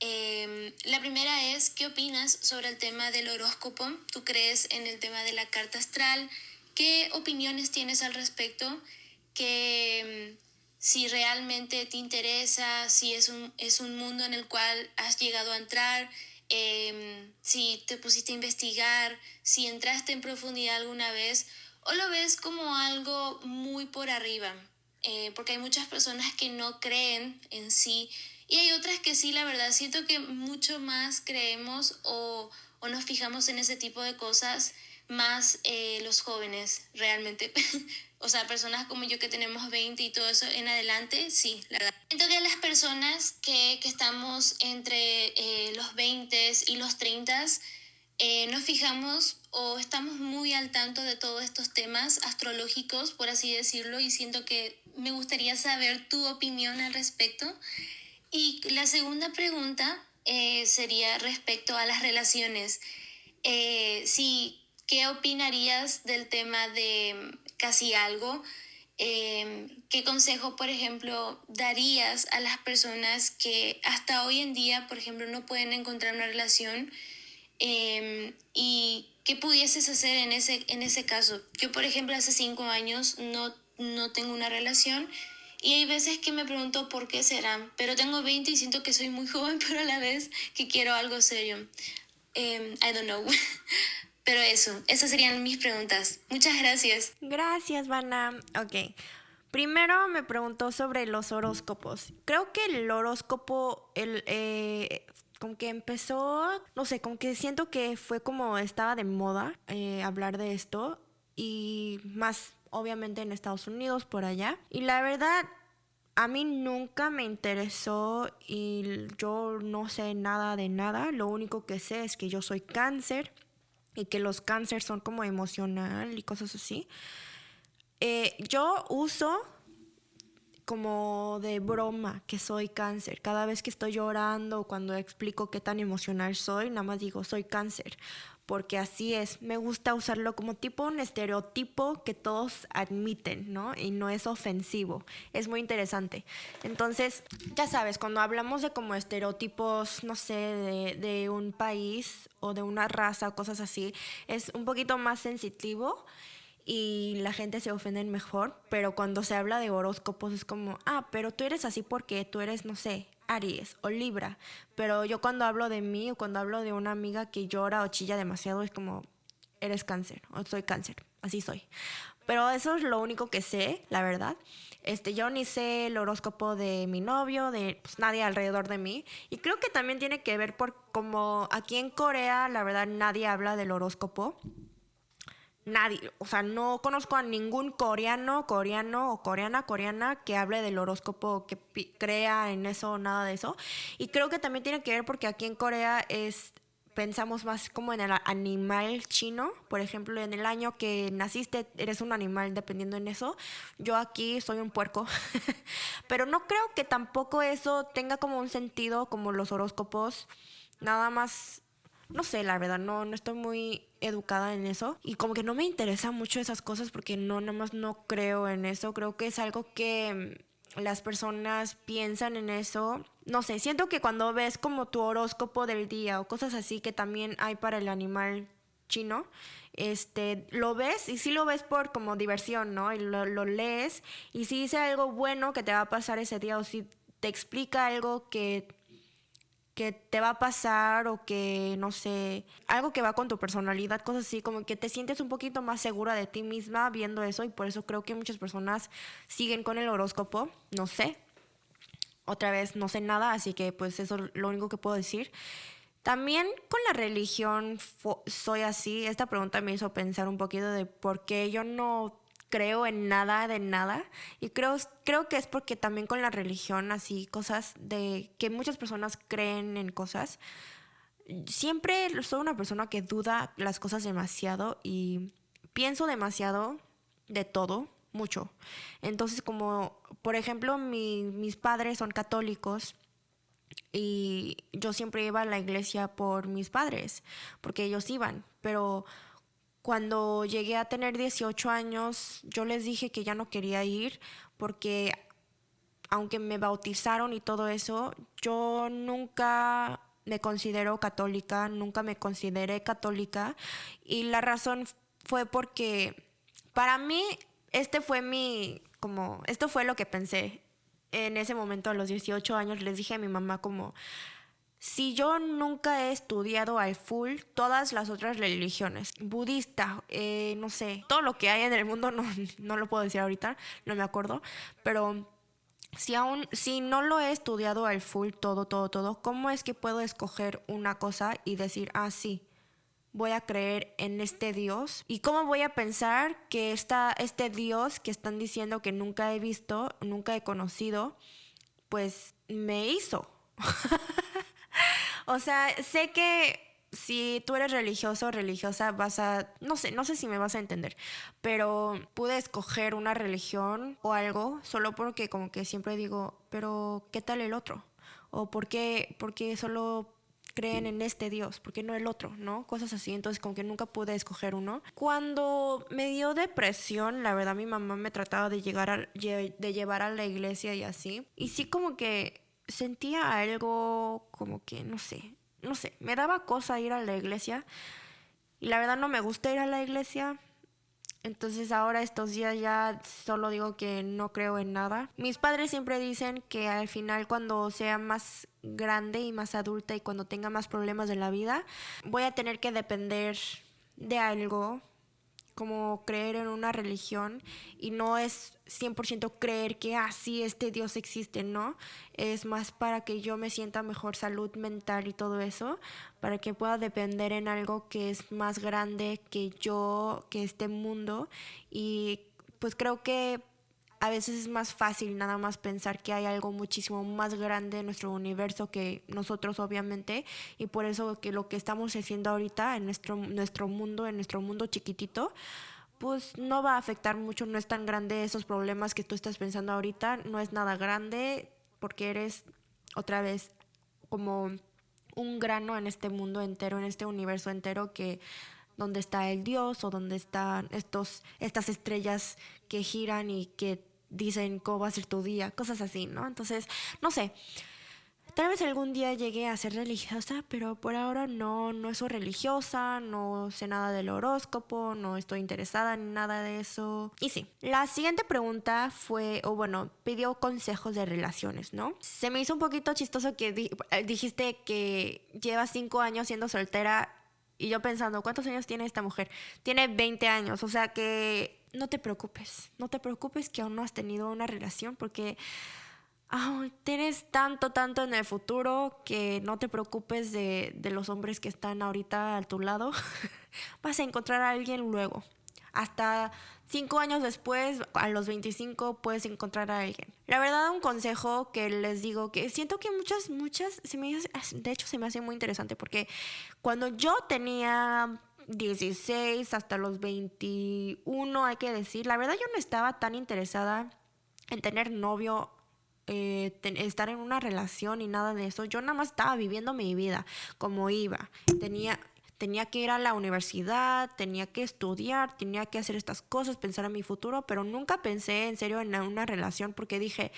Em, la primera es, ¿qué opinas sobre el tema del horóscopo? ¿Tú crees en el tema de la carta astral? ¿Qué opiniones tienes al respecto? ¿Qué, si realmente te interesa, si es un, es un mundo en el cual has llegado a entrar, em, si te pusiste a investigar, si entraste en profundidad alguna vez, o lo ves como algo muy por arriba, eh, porque hay muchas personas que no creen en sí y hay otras que sí, la verdad, siento que mucho más creemos o, o nos fijamos en ese tipo de cosas más eh, los jóvenes realmente. o sea, personas como yo que tenemos 20 y todo eso en adelante, sí, la verdad. Siento que las personas que, que estamos entre eh, los 20 y los 30 eh, nos fijamos o estamos muy al tanto de todos estos temas astrológicos, por así decirlo, y siento que me gustaría saber tu opinión al respecto. Y la segunda pregunta sería respecto a las relaciones. si ¿Qué opinarías del tema de casi algo? Em, ¿Qué consejo, por ejemplo, darías a las personas que hasta hoy en día, por ejemplo, no pueden encontrar una relación? Em, ¿Y qué pudieses hacer en ese, en ese caso? Yo, por ejemplo, hace cinco años no, no tengo una relación y hay veces que me pregunto por qué será, pero tengo 20 y siento que soy muy joven, pero a la vez que quiero algo serio. Um, I don't know. Pero eso, esas serían mis preguntas. Muchas gracias. Gracias, Vanna. Ok. Primero me preguntó sobre los horóscopos. Creo que el horóscopo, el, eh, que empezó, no sé, con que siento que fue como estaba de moda eh, hablar de esto y más obviamente en Estados Unidos, por allá. Y la verdad, a mí nunca me interesó y yo no sé nada de nada. Lo único que sé es que yo soy cáncer y que los cánceres son como emocional y cosas así. Eh, yo uso como de broma que soy cáncer. Cada vez que estoy llorando, cuando explico qué tan emocional soy, nada más digo, soy cáncer. Porque así es. Me gusta usarlo como tipo un estereotipo que todos admiten, ¿no? Y no es ofensivo. Es muy interesante. Entonces, ya sabes, cuando hablamos de como estereotipos, no sé, de, de un país o de una raza o cosas así, es un poquito más sensitivo y la gente se ofende mejor, pero cuando se habla de horóscopos es como, ah, pero tú eres así porque tú eres, no sé, Aries o Libra, pero yo cuando hablo de mí o cuando hablo de una amiga que llora o chilla demasiado es como, eres cáncer o soy cáncer, así soy. Pero eso es lo único que sé, la verdad. Este, yo ni sé el horóscopo de mi novio, de pues, nadie alrededor de mí. Y creo que también tiene que ver por como aquí en Corea, la verdad, nadie habla del horóscopo nadie, o sea, no conozco a ningún coreano, coreano o coreana, coreana que hable del horóscopo, que crea en eso, nada de eso. Y creo que también tiene que ver porque aquí en Corea es pensamos más como en el animal chino, por ejemplo, en el año que naciste eres un animal dependiendo en eso. Yo aquí soy un puerco, pero no creo que tampoco eso tenga como un sentido como los horóscopos, nada más no sé, la verdad, no, no estoy muy educada en eso y como que no me interesa mucho esas cosas porque no, nada más no creo en eso, creo que es algo que mm, las personas piensan en eso. No sé, siento que cuando ves como tu horóscopo del día o cosas así que también hay para el animal chino, este, lo ves y sí lo ves por como diversión, ¿no? Y lo, lo lees y si dice algo bueno que te va a pasar ese día o si te explica algo que que te va a pasar o que, no sé, algo que va con tu personalidad, cosas así, como que te sientes un poquito más segura de ti misma viendo eso y por eso creo que muchas personas siguen con el horóscopo, no sé. Otra vez, no sé nada, así que pues eso es lo único que puedo decir. También con la religión soy así. Esta pregunta me hizo pensar un poquito de por qué yo no creo en nada de nada. Y creo, creo que es porque también con la religión, así, cosas de que muchas personas creen en cosas. Siempre soy una persona que duda las cosas demasiado y pienso demasiado de todo, mucho. Entonces, como, por ejemplo, mis padres son católicos y yo siempre iba a la iglesia por mis padres, porque ellos iban, pero cuando llegué a tener 18 años, yo les dije que ya no quería ir porque aunque me bautizaron y todo eso, yo nunca me considero católica, nunca me consideré católica. Y la razón fue porque para mí este fue mi como esto fue lo que pensé en ese momento a los 18 años. Les dije a mi mamá como si yo nunca he estudiado al full todas las otras religiones, budista, eh, no sé, todo lo que hay en el mundo, no, no lo puedo decir ahorita, no me acuerdo, pero si aún, si no lo he estudiado al full todo, todo, todo, ¿cómo es que puedo escoger una cosa y decir, ah, sí, voy a creer en este Dios? ¿Y cómo voy a pensar que este Dios que están diciendo que nunca he visto, nunca he conocido, pues me hizo? O sea, sé que si tú eres religioso o religiosa, vas a, no sé, no sé si me vas a entender, pero pude escoger una religión o algo solo porque como que siempre digo, pero ¿qué tal el otro? O ¿por qué, por solo creen en este Dios? ¿Por qué no el otro? ¿No? Cosas así, entonces como que nunca pude escoger uno. Cuando me dio depresión, la verdad mi mamá me trataba de, llegar de llevar a la iglesia y así. Y sí como que sentía algo como que, no sé, no sé, me daba cosa ir a la iglesia y la verdad no me gusta ir a la iglesia. Entonces ahora estos días ya solo digo que no creo en nada. Mis padres siempre dicen que al final cuando sea más grande y más adulta y cuando tenga más problemas de la vida, voy a tener que depender de algo como creer en una religión y no es 100% creer que así ah, este Dios existe, ¿no? Es más para que yo me sienta mejor salud mental y todo eso, para que pueda depender en algo que es más grande que yo, que este mundo y pues creo que a veces es más fácil nada más pensar que hay algo muchísimo más grande en nuestro universo que nosotros obviamente. Y por eso que lo que estamos haciendo ahorita en nuestro, nuestro mundo, en nuestro mundo chiquitito, pues no va a afectar mucho, no es tan grande esos problemas que tú estás pensando ahorita, no es nada grande porque eres otra vez como un grano en este mundo entero, en este universo entero que donde está el Dios o donde están estos, estas estrellas que giran y que dicen cómo va a ser tu día, cosas así, ¿no? Entonces, no sé. Tal vez algún día llegue a ser religiosa, pero por ahora no, no soy religiosa, no sé nada del horóscopo, no estoy interesada en nada de eso. Y sí, la siguiente pregunta fue, o bueno, pidió consejos de relaciones, ¿no? Se me hizo un poquito chistoso que eh, dijiste que llevas cinco años siendo soltera y yo pensando, ¿cuántos años tiene esta mujer? Tiene 20 años, o sea que no te preocupes, no te preocupes que aún no has tenido una relación porque tienes tanto, tanto en el futuro que no te preocupes de, de los hombres que están ahorita a tu lado. Vas a encontrar a alguien luego. Hasta cinco años después, a los 25, puedes encontrar a alguien. La verdad, un consejo que les digo, que siento que muchas, muchas, se me de hecho se me hace muy interesante porque cuando yo tenía 16 hasta los 21, hay que decir, la verdad yo no estaba tan interesada en tener novio eh, estar en una relación y nada de eso. Yo nada más estaba viviendo mi vida como iba. Tenía, tenía que ir a la universidad, tenía que estudiar, tenía que hacer estas cosas, pensar en mi futuro, pero nunca pensé en serio en una relación porque dije,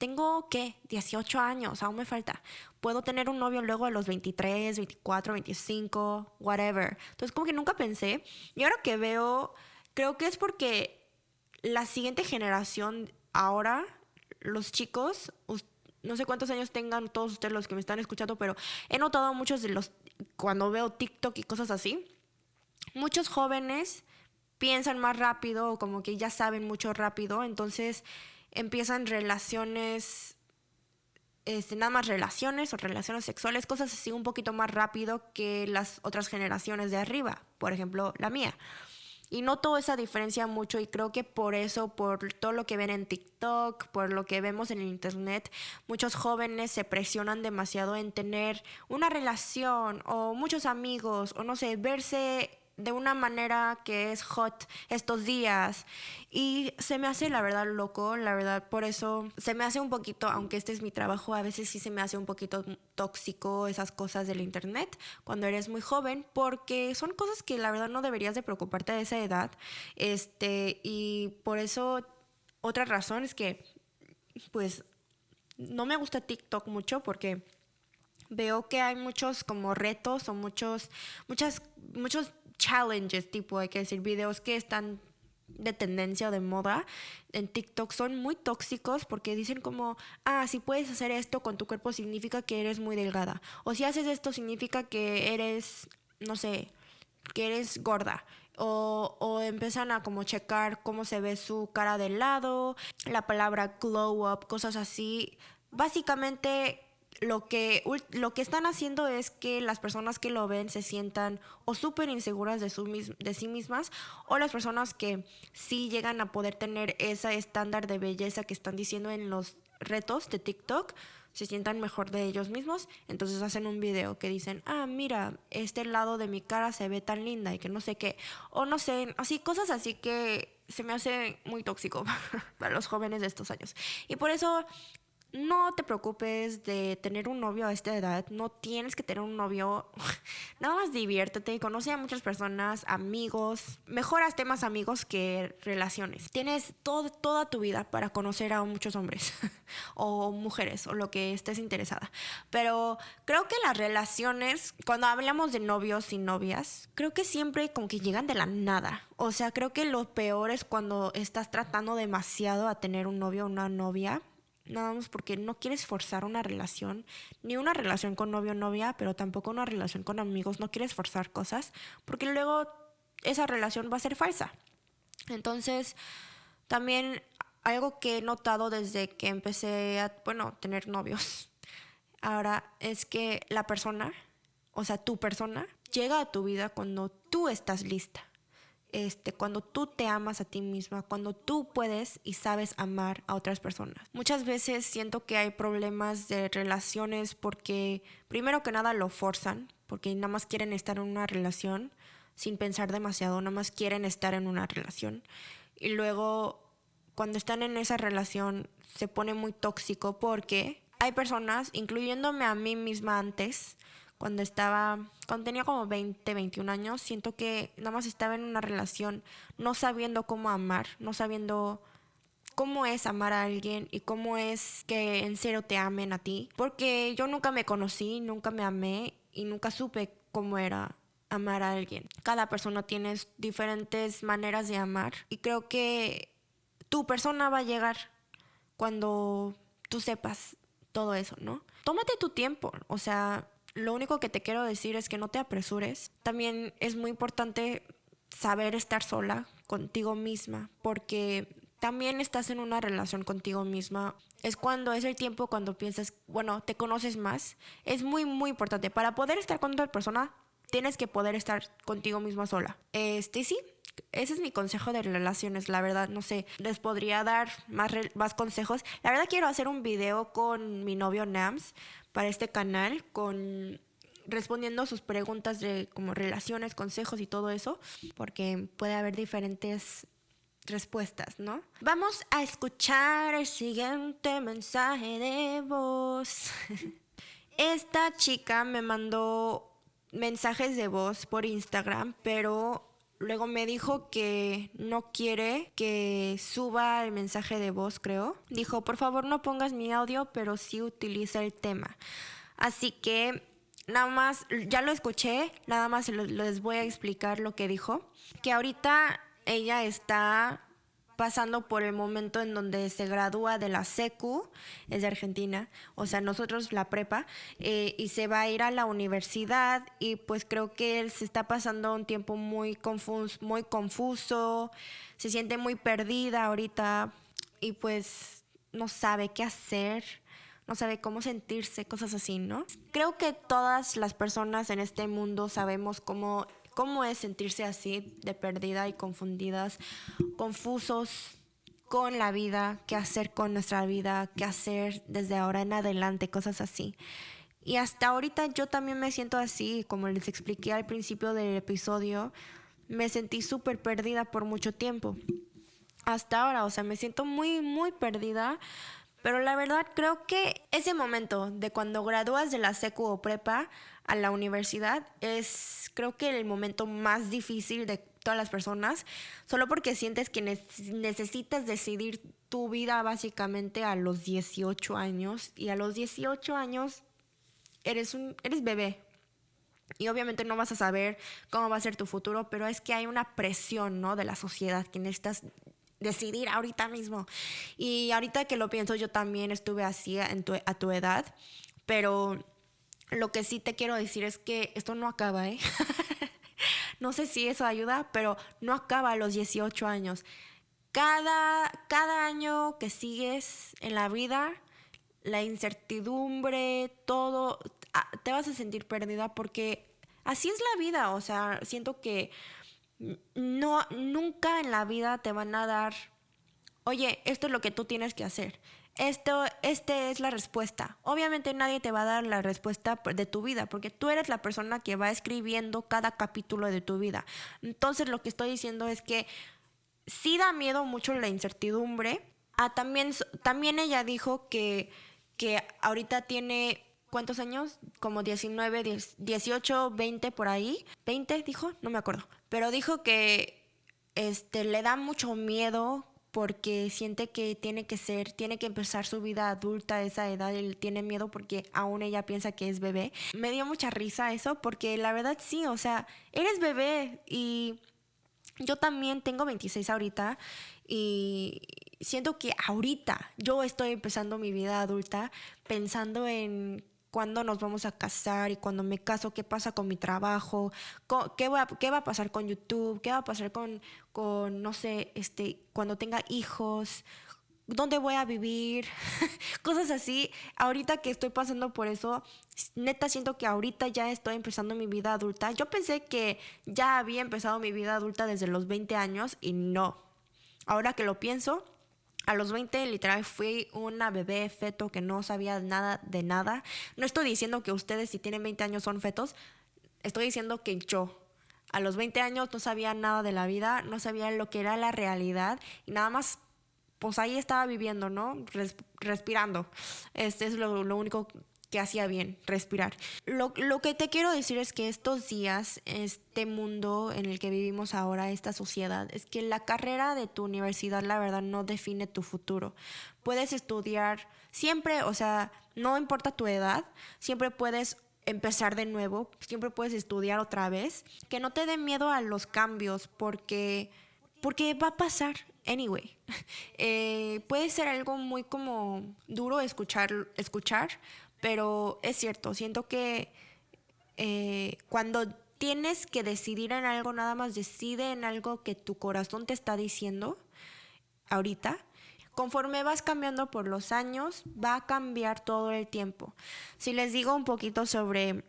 tengo qué, 18 años, aún me falta. Puedo tener un novio luego a los 23, 24, 25, whatever. Entonces como que nunca pensé. Y ahora que veo, creo que es porque la siguiente generación ahora, los chicos, no sé cuántos años tengan todos ustedes los que me están escuchando, pero he notado muchos de los cuando veo TikTok y cosas así, muchos jóvenes piensan más rápido o como que ya saben mucho rápido, entonces empiezan relaciones, este, nada más relaciones o relaciones sexuales, cosas así un poquito más rápido que las otras generaciones de arriba, por ejemplo la mía. Y noto esa diferencia mucho y creo que por eso, por todo lo que ven en TikTok, por lo que vemos en Internet, muchos jóvenes se presionan demasiado en tener una relación o muchos amigos o no sé, verse de una manera que es hot estos días. Y se me hace, la verdad, loco, la verdad, por eso se me hace un poquito, aunque este es mi trabajo, a veces sí se me hace un poquito tóxico esas cosas del internet cuando eres muy joven, porque son cosas que la verdad no deberías de preocuparte a esa edad. Este, y por eso, otra razón es que, pues, no me gusta TikTok mucho porque veo que hay muchos como retos o muchos, muchas, muchos challenges, tipo, hay que decir, videos que están de tendencia o de moda en TikTok son muy tóxicos porque dicen como, ah, si puedes hacer esto con tu cuerpo significa que eres muy delgada. O si haces esto significa que eres, no sé, que eres gorda. O, o empiezan a como checar cómo se ve su cara de lado, la palabra glow up, cosas así. Básicamente lo que, lo que están haciendo es que las personas que lo ven se sientan o súper inseguras de, su, de sí mismas o las personas que sí llegan a poder tener ese estándar de belleza que están diciendo en los retos de TikTok se sientan mejor de ellos mismos, entonces hacen un video que dicen, ah, mira, este lado de mi cara se ve tan linda y que no sé qué, o no sé, así cosas así que se me hace muy tóxico para los jóvenes de estos años. Y por eso no te preocupes de tener un novio a esta edad, no tienes que tener un novio, nada más diviértete, conoce a muchas personas, amigos, mejoras temas amigos que relaciones. Tienes toda tu vida para conocer a muchos hombres o mujeres o lo que estés interesada. Pero creo que las relaciones, cuando hablamos de novios y novias, creo que siempre como que llegan de la nada. O sea, creo que lo peor es cuando estás tratando demasiado a tener un novio o una novia nada más porque no quieres forzar una relación, ni una relación con novio o novia, pero tampoco una relación con amigos, no quieres forzar cosas, porque luego esa relación va a ser falsa. Entonces, también algo que he notado desde que empecé a, bueno, tener novios, ahora es que la persona, o sea, tu persona, llega a tu vida cuando tú estás lista este, cuando tú te amas a ti misma, cuando tú puedes y sabes amar a otras personas. Muchas veces siento que hay problemas de relaciones porque primero que nada lo forzan, porque nada más quieren estar en una relación sin pensar demasiado, nada más quieren estar en una relación. Y luego cuando están en esa relación se pone muy tóxico porque hay personas, incluyéndome a mí misma antes, cuando estaba, cuando tenía como 20, 21 años, siento que nada más estaba en una relación no sabiendo cómo amar, no sabiendo cómo es amar a alguien y cómo es que en serio te amen a ti. Porque yo nunca me conocí, nunca me amé y nunca supe cómo era amar a alguien. Cada persona tiene diferentes maneras de amar y creo que tu persona va a llegar cuando tú sepas todo eso, ¿no? Tómate tu tiempo, o sea, lo único que te quiero decir es que no te apresures. También es muy importante saber estar sola contigo misma, porque también estás en una relación contigo misma. Es cuando es el tiempo cuando piensas, bueno, te conoces más. Es muy, muy importante. Para poder estar con otra persona, tienes que poder estar contigo misma sola. Este sí, ese es mi consejo de relaciones, la verdad, no sé, les podría dar más, más consejos. La verdad quiero hacer un video con mi novio Nams para este canal, con respondiendo sus preguntas de como relaciones, consejos y todo eso, porque puede haber diferentes respuestas, ¿no? Vamos a escuchar el siguiente mensaje de voz. Esta chica me mandó mensajes de voz por Instagram, pero luego me dijo que no quiere que suba el mensaje de voz, creo. Dijo, por favor no pongas mi audio, pero sí utiliza el tema. Así que nada más, ya lo escuché, nada más les voy a explicar lo que dijo. Que ahorita ella está pasando por el momento en donde se gradúa de la SECU, es de Argentina, o sea, nosotros la prepa, eh, y se va a ir a la universidad y pues creo que él se está pasando un tiempo muy confuso, muy confuso, se siente muy perdida ahorita y pues no sabe qué hacer no sabe cómo sentirse, cosas así, ¿no? Creo que todas las personas en este mundo sabemos cómo cómo es sentirse así de perdida y confundidas, confusos con la vida, qué hacer con nuestra vida, qué hacer desde ahora en adelante, cosas así. Y hasta ahorita yo también me siento así, como les expliqué al principio del episodio, me sentí súper perdida por mucho tiempo. Hasta ahora, o sea, me siento muy, muy perdida pero la verdad creo que ese momento de cuando gradúas de la secu o prepa a la universidad es creo que el momento más difícil de todas las personas, solo porque sientes que necesitas decidir tu vida básicamente a los 18 años y a los 18 años eres un eres bebé. Y obviamente no vas a saber cómo va a ser tu futuro, pero es que hay una presión, ¿no? de la sociedad que necesitas decidir ahorita mismo. Y ahorita que lo pienso, yo también estuve así a tu edad, pero lo que sí te quiero decir es que esto no acaba, ¿eh? no sé si eso ayuda, pero no acaba a los 18 años. Cada, cada año que sigues en la vida, la incertidumbre, todo, ah, te vas a sentir perdida porque así es la vida, o sea, siento que no, nunca en la vida te van a dar, oye, esto es lo que tú tienes que hacer. Esto, este es la respuesta. Obviamente nadie te va a dar la respuesta de tu vida, porque tú eres la persona que va escribiendo cada capítulo de tu vida. Entonces lo que estoy diciendo es que sí da miedo mucho la incertidumbre. Ah, también, también ella dijo que, que ahorita tiene ¿cuántos años? Como 19, 18, 20 por ahí. ¿20 dijo? No me acuerdo. Pero dijo que este, le da mucho miedo porque siente que tiene que ser, tiene que empezar su vida adulta a esa edad, él tiene miedo porque aún ella piensa que es bebé. Me dio mucha risa eso porque la verdad sí, o sea, eres bebé y yo también tengo 26 ahorita y siento que ahorita yo estoy empezando mi vida adulta pensando en cuándo nos vamos a casar y cuando me caso, qué pasa con mi trabajo, qué va, qué va a pasar con YouTube, qué va a pasar con, con, no sé, este, cuando tenga hijos, dónde voy a vivir, cosas así. Ahorita que estoy pasando por eso, neta siento que ahorita ya estoy empezando mi vida adulta. Yo pensé que ya había empezado mi vida adulta desde los 20 años y no. Ahora que lo pienso, a los 20 literal fui una bebé feto que no sabía nada de nada. No estoy diciendo que ustedes si tienen 20 años son fetos, estoy diciendo que yo a los 20 años no sabía nada de la vida, no sabía lo que era la realidad y nada más pues ahí estaba viviendo, ¿no? respirando. Este es lo, lo único que hacía bien, respirar. Lo, lo, que te quiero decir es que estos días, este mundo en el que vivimos ahora, esta sociedad, es que la carrera de tu universidad, la verdad, no define tu futuro. Puedes estudiar siempre, o sea, no importa tu edad, siempre puedes empezar de nuevo, siempre puedes estudiar otra vez. Que no te dé miedo a los cambios porque, porque va a pasar. Anyway, eh, puede ser algo muy como duro escuchar, escuchar, pero es cierto, siento que eh, cuando tienes que decidir en algo, nada más decide en algo que tu corazón te está diciendo ahorita. Conforme vas cambiando por los años, va a cambiar todo el tiempo. Si les digo un poquito sobre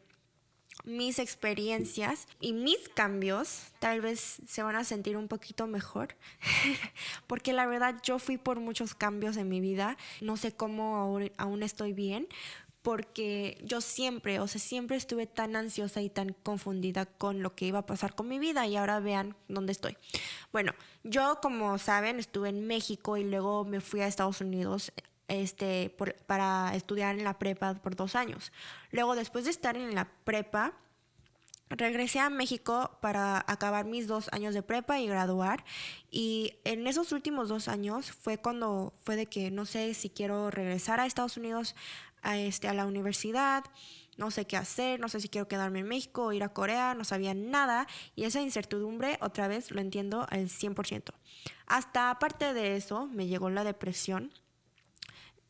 mis experiencias y mis cambios, tal vez se van a sentir un poquito mejor, porque la verdad yo fui por muchos cambios en mi vida, no sé cómo aún estoy bien, porque yo siempre, o sea, siempre estuve tan ansiosa y tan confundida con lo que iba a pasar con mi vida y ahora vean dónde estoy. Bueno, yo como saben estuve en México y luego me fui a Estados Unidos este, para estudiar en la prepa por dos años. Luego después de estar en la prepa, regresé a México para acabar mis dos años de prepa y graduar. Y en esos últimos dos años fue cuando fue de que no sé si quiero regresar a Estados Unidos a, este, a la universidad, no sé qué hacer, no sé si quiero quedarme en México o ir a Corea, no sabía nada y esa incertidumbre otra vez lo entiendo al 100%. Hasta aparte de eso me llegó la depresión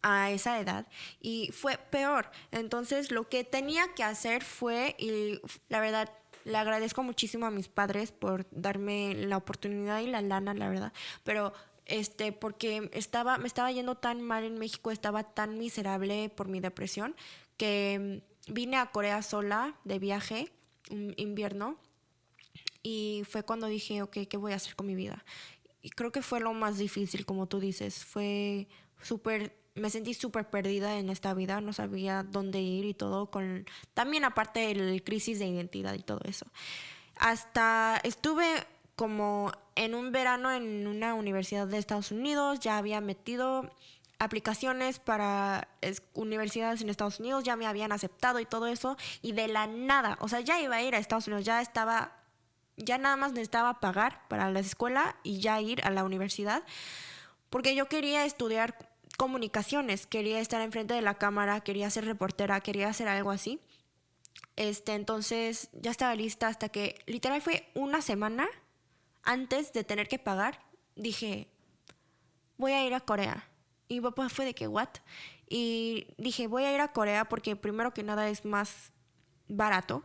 a esa edad y fue peor. Entonces lo que tenía que hacer fue, y la verdad le agradezco muchísimo a mis padres por darme la oportunidad y la lana, la verdad, pero este, porque estaba, me estaba yendo tan mal en México, estaba tan miserable por mi depresión, que mm, vine a Corea sola de viaje, un invierno, y fue cuando dije, ok, ¿qué voy a hacer con mi vida? Y creo que fue lo más difícil, como tú dices, fue súper, me sentí súper perdida en esta vida, no sabía dónde ir y todo, con también aparte del crisis de identidad y todo eso. Hasta estuve como en un verano en una universidad de Estados Unidos, ya había metido aplicaciones para universidades en Estados Unidos, ya me habían aceptado y todo eso, y de la nada, o sea, ya iba a ir a Estados Unidos, ya estaba, ya nada más necesitaba pagar para la escuela y ya ir a la universidad, porque yo quería estudiar comunicaciones, quería estar enfrente de la cámara, quería ser reportera, quería hacer algo así. Este, entonces ya estaba lista hasta que literal fue una semana antes de tener que pagar, dije, voy a ir a Corea. Y papá fue de que, ¿what? Y dije, voy a ir a Corea porque primero que nada es más barato.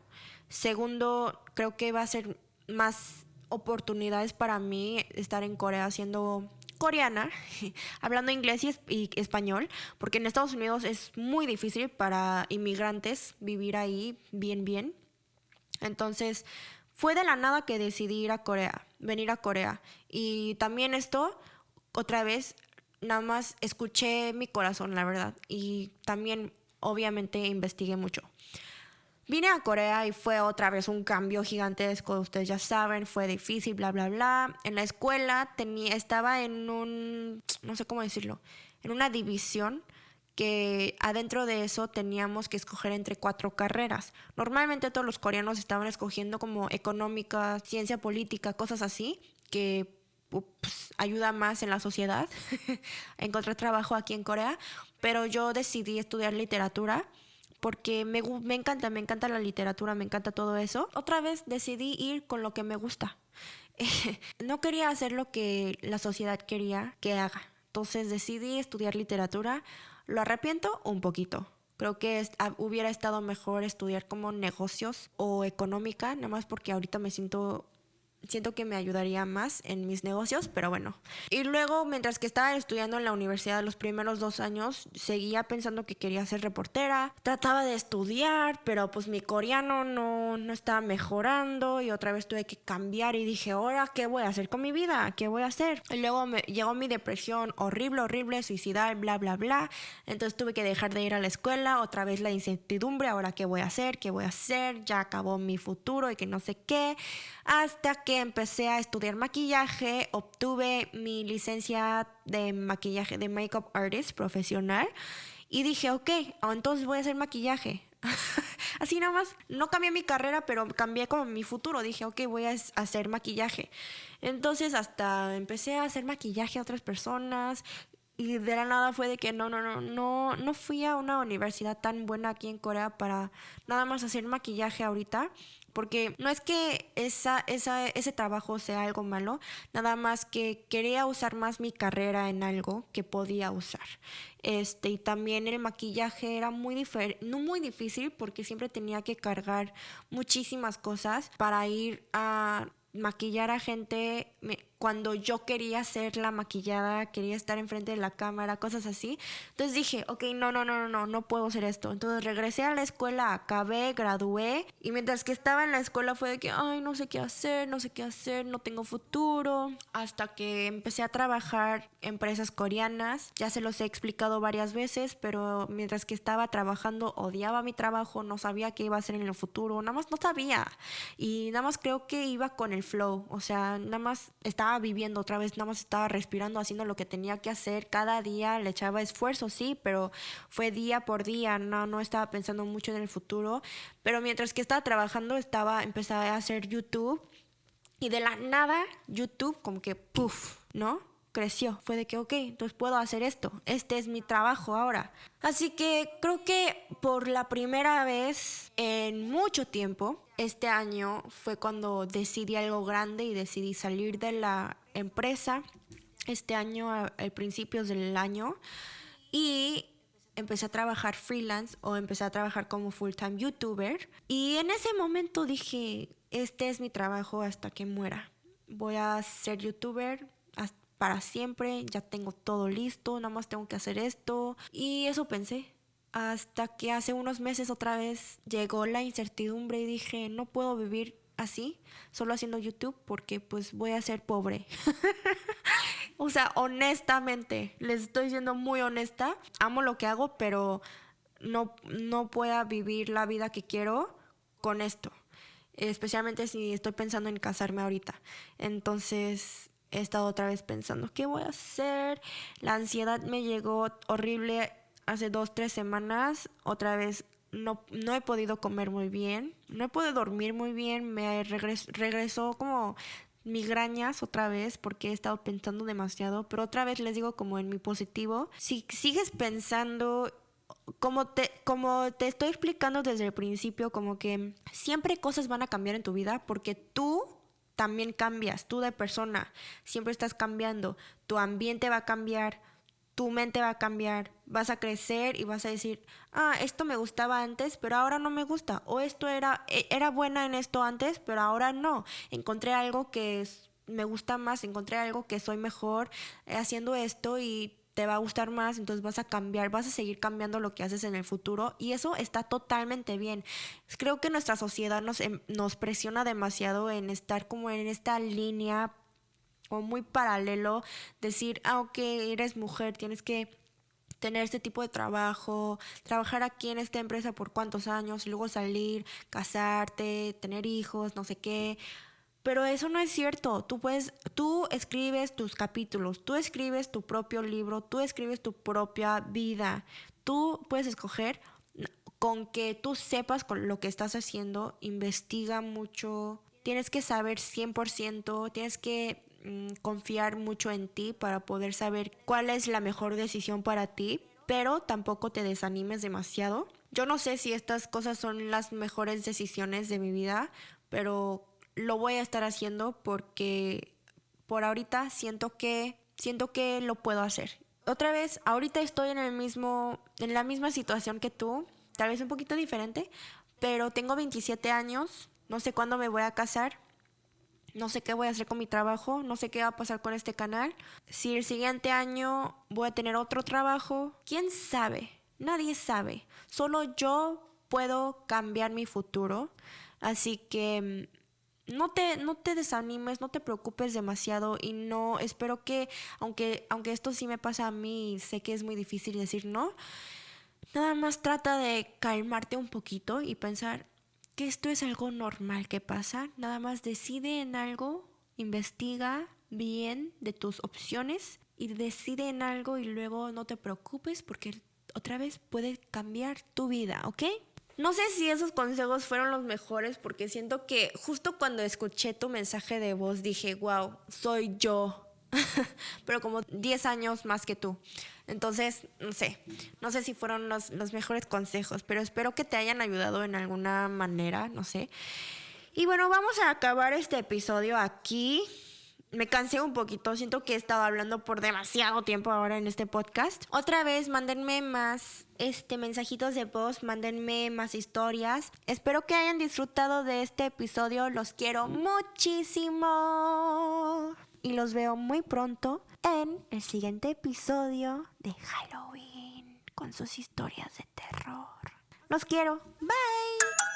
Segundo, creo que va a ser más oportunidades para mí estar en Corea siendo coreana, hablando inglés y, y, español, porque en Estados Unidos es muy difícil para inmigrantes vivir ahí bien, bien. Entonces, fue de la nada que decidí ir a Corea, venir a Corea. Y también esto, otra vez, nada más escuché mi corazón, la verdad. Y también, obviamente, investigué mucho. Vine a Corea y fue otra vez un cambio gigantesco, ustedes ya saben, fue difícil, bla, bla, bla. En la escuela tenía, estaba en un, no sé cómo decirlo, en una división que adentro de eso teníamos que escoger entre cuatro carreras. Normalmente todos los coreanos estaban escogiendo como económica, ciencia política, cosas así, que pues, ayuda más en la sociedad. Encontré trabajo aquí en Corea, pero yo decidí estudiar literatura porque me, me encanta, me encanta la literatura, me encanta todo eso. Otra vez decidí ir con lo que me gusta. no quería hacer lo que la sociedad quería que haga. Entonces decidí estudiar literatura ¿Lo arrepiento? Un poquito. Creo que hubiera estado mejor estudiar como negocios o económica, nada más porque ahorita me siento siento que me ayudaría más en mis negocios, pero bueno. Y luego, mientras que estaba estudiando en la universidad los primeros dos años, seguía pensando que quería ser reportera. Trataba de estudiar, pero pues mi coreano no, no estaba mejorando y otra vez tuve que cambiar y dije, ahora, ¿qué voy a hacer con mi vida? ¿Qué voy a hacer? Y luego me llegó mi depresión horrible, horrible, suicidal, bla, bla, bla. Entonces tuve que dejar de ir a la escuela, otra vez la incertidumbre, ahora, ¿qué voy a hacer? ¿Qué voy a hacer? Ya acabó mi futuro y que no sé qué. Hasta que empecé a estudiar maquillaje, obtuve mi licencia de maquillaje, de makeup artist profesional y dije, ok, entonces voy a hacer maquillaje. Así nada más, no cambié mi carrera, pero cambié como mi futuro. Dije, ok, voy a hacer maquillaje. Entonces hasta empecé a hacer maquillaje a otras personas. Y de la nada fue de que no, no, no, no, no fui a una universidad tan buena aquí en Corea para nada más hacer maquillaje ahorita porque no es que esa, esa, ese trabajo sea algo malo, nada más que quería usar más mi carrera en algo que podía usar. Este, y también el maquillaje era muy no muy difícil porque siempre tenía que cargar muchísimas cosas para ir a maquillar a gente cuando yo quería ser la maquillada, quería estar enfrente de la cámara, cosas así. Entonces dije, ok, no, no, no, no, no, no puedo hacer esto. Entonces regresé a la escuela, acabé, gradué y mientras que estaba en la escuela fue de que, ay, no sé qué hacer, no sé qué hacer, no tengo futuro. Hasta que empecé a trabajar empresas coreanas, ya se los he explicado varias veces, pero mientras que estaba trabajando odiaba mi trabajo, no sabía qué iba a hacer en el futuro, nada más no sabía. Y nada más creo que iba con el flow, o sea, nada más estaba viviendo otra vez, nada más estaba respirando, haciendo lo que tenía que hacer. Cada día le echaba esfuerzo, sí, pero fue día por día, no, no estaba pensando mucho en el futuro. Pero mientras que estaba trabajando, estaba, empecé a hacer YouTube y de la nada, YouTube como que, puff, ¿no? Creció. Fue de que, ok, entonces puedo hacer esto. Este es mi trabajo ahora. Así que creo que por la primera vez en mucho tiempo, este año fue cuando decidí algo grande y decidí salir de la empresa. Este año, a, principios del año. Y empecé a trabajar freelance o empecé a trabajar como full-time youtuber. Y en ese momento dije, este es mi trabajo hasta que muera. Voy a ser youtuber para siempre, ya tengo todo listo, nada más tengo que hacer esto. Y eso pensé. Hasta que hace unos meses otra vez llegó la incertidumbre y dije, no puedo vivir así, solo haciendo YouTube, porque pues voy a ser pobre. o sea, honestamente, les estoy siendo muy honesta, amo lo que hago, pero no, no puedo vivir la vida que quiero con esto. Especialmente si estoy pensando en casarme ahorita. Entonces, he estado otra vez pensando, ¿qué voy a hacer? La ansiedad me llegó horrible hace dos, tres semanas. Otra vez no, no he podido comer muy bien, no he podido dormir muy bien, me regresó como migrañas otra vez porque he estado pensando demasiado, pero otra vez les digo como en mi positivo, si sigues pensando como te, como te estoy explicando desde el principio, como que siempre cosas van a cambiar en tu vida porque tú también cambias, tú de persona, siempre estás cambiando, tu ambiente va a cambiar, tu mente va a cambiar, vas a crecer y vas a decir, ah, esto me gustaba antes, pero ahora no me gusta, o esto era, e, era buena en esto antes, pero ahora no, encontré algo que me gusta más, encontré algo que soy mejor eh, haciendo esto y te va a gustar más, entonces vas a cambiar, vas a seguir cambiando lo que haces en el futuro y eso está totalmente bien. Creo que nuestra sociedad nos, em, nos presiona demasiado en estar como en esta línea o muy paralelo, decir, ah, ok, eres mujer, tienes que tener este tipo de trabajo, trabajar aquí en esta empresa por cuántos años, luego salir, casarte, tener hijos, no sé qué. Pero eso no es cierto. Tú puedes, tú escribes tus capítulos, tú escribes tu propio libro, tú escribes tu propia vida. Tú puedes escoger con que tú sepas con lo que estás haciendo, investiga mucho, tienes que saber 100%, tienes que mm, confiar mucho en ti para poder saber cuál es la mejor decisión para ti, pero tampoco te desanimes demasiado. Yo no sé si estas cosas son las mejores decisiones de mi vida, pero lo voy a estar haciendo porque por ahorita siento que siento que lo puedo hacer. Otra vez, ahorita estoy en el mismo en la misma situación que tú, tal vez un poquito diferente, pero tengo 27 años, no sé cuándo me voy a casar. No sé qué voy a hacer con mi trabajo, no sé qué va a pasar con este canal. Si el siguiente año voy a tener otro trabajo, quién sabe, nadie sabe. Solo yo puedo cambiar mi futuro. Así que no te, no te desanimes, no te preocupes demasiado y no, espero que, aunque, aunque esto sí me pasa a mí, sé que es muy difícil decir no, nada más trata de calmarte un poquito y pensar, que esto es algo normal que pasa. Nada más decide en algo, investiga bien de tus opciones y decide en algo y luego no te preocupes porque otra vez puede cambiar tu vida, ¿ok? No sé si esos consejos fueron los mejores porque siento que justo cuando escuché tu mensaje de voz dije, wow, soy yo. Pero como 10 años más que tú. Entonces, no sé, no sé si fueron los, los mejores consejos, pero espero que te hayan ayudado en alguna manera, no sé. Y bueno, vamos a acabar este episodio aquí me cansé un poquito, siento que he estado hablando por demasiado tiempo ahora en este podcast. Otra vez, mándenme más este mensajitos de voz, mándenme más historias. Espero que hayan disfrutado de este episodio, los quiero muchísimo. Y los veo muy pronto en el siguiente episodio de Halloween con sus historias de terror. Los quiero. Bye.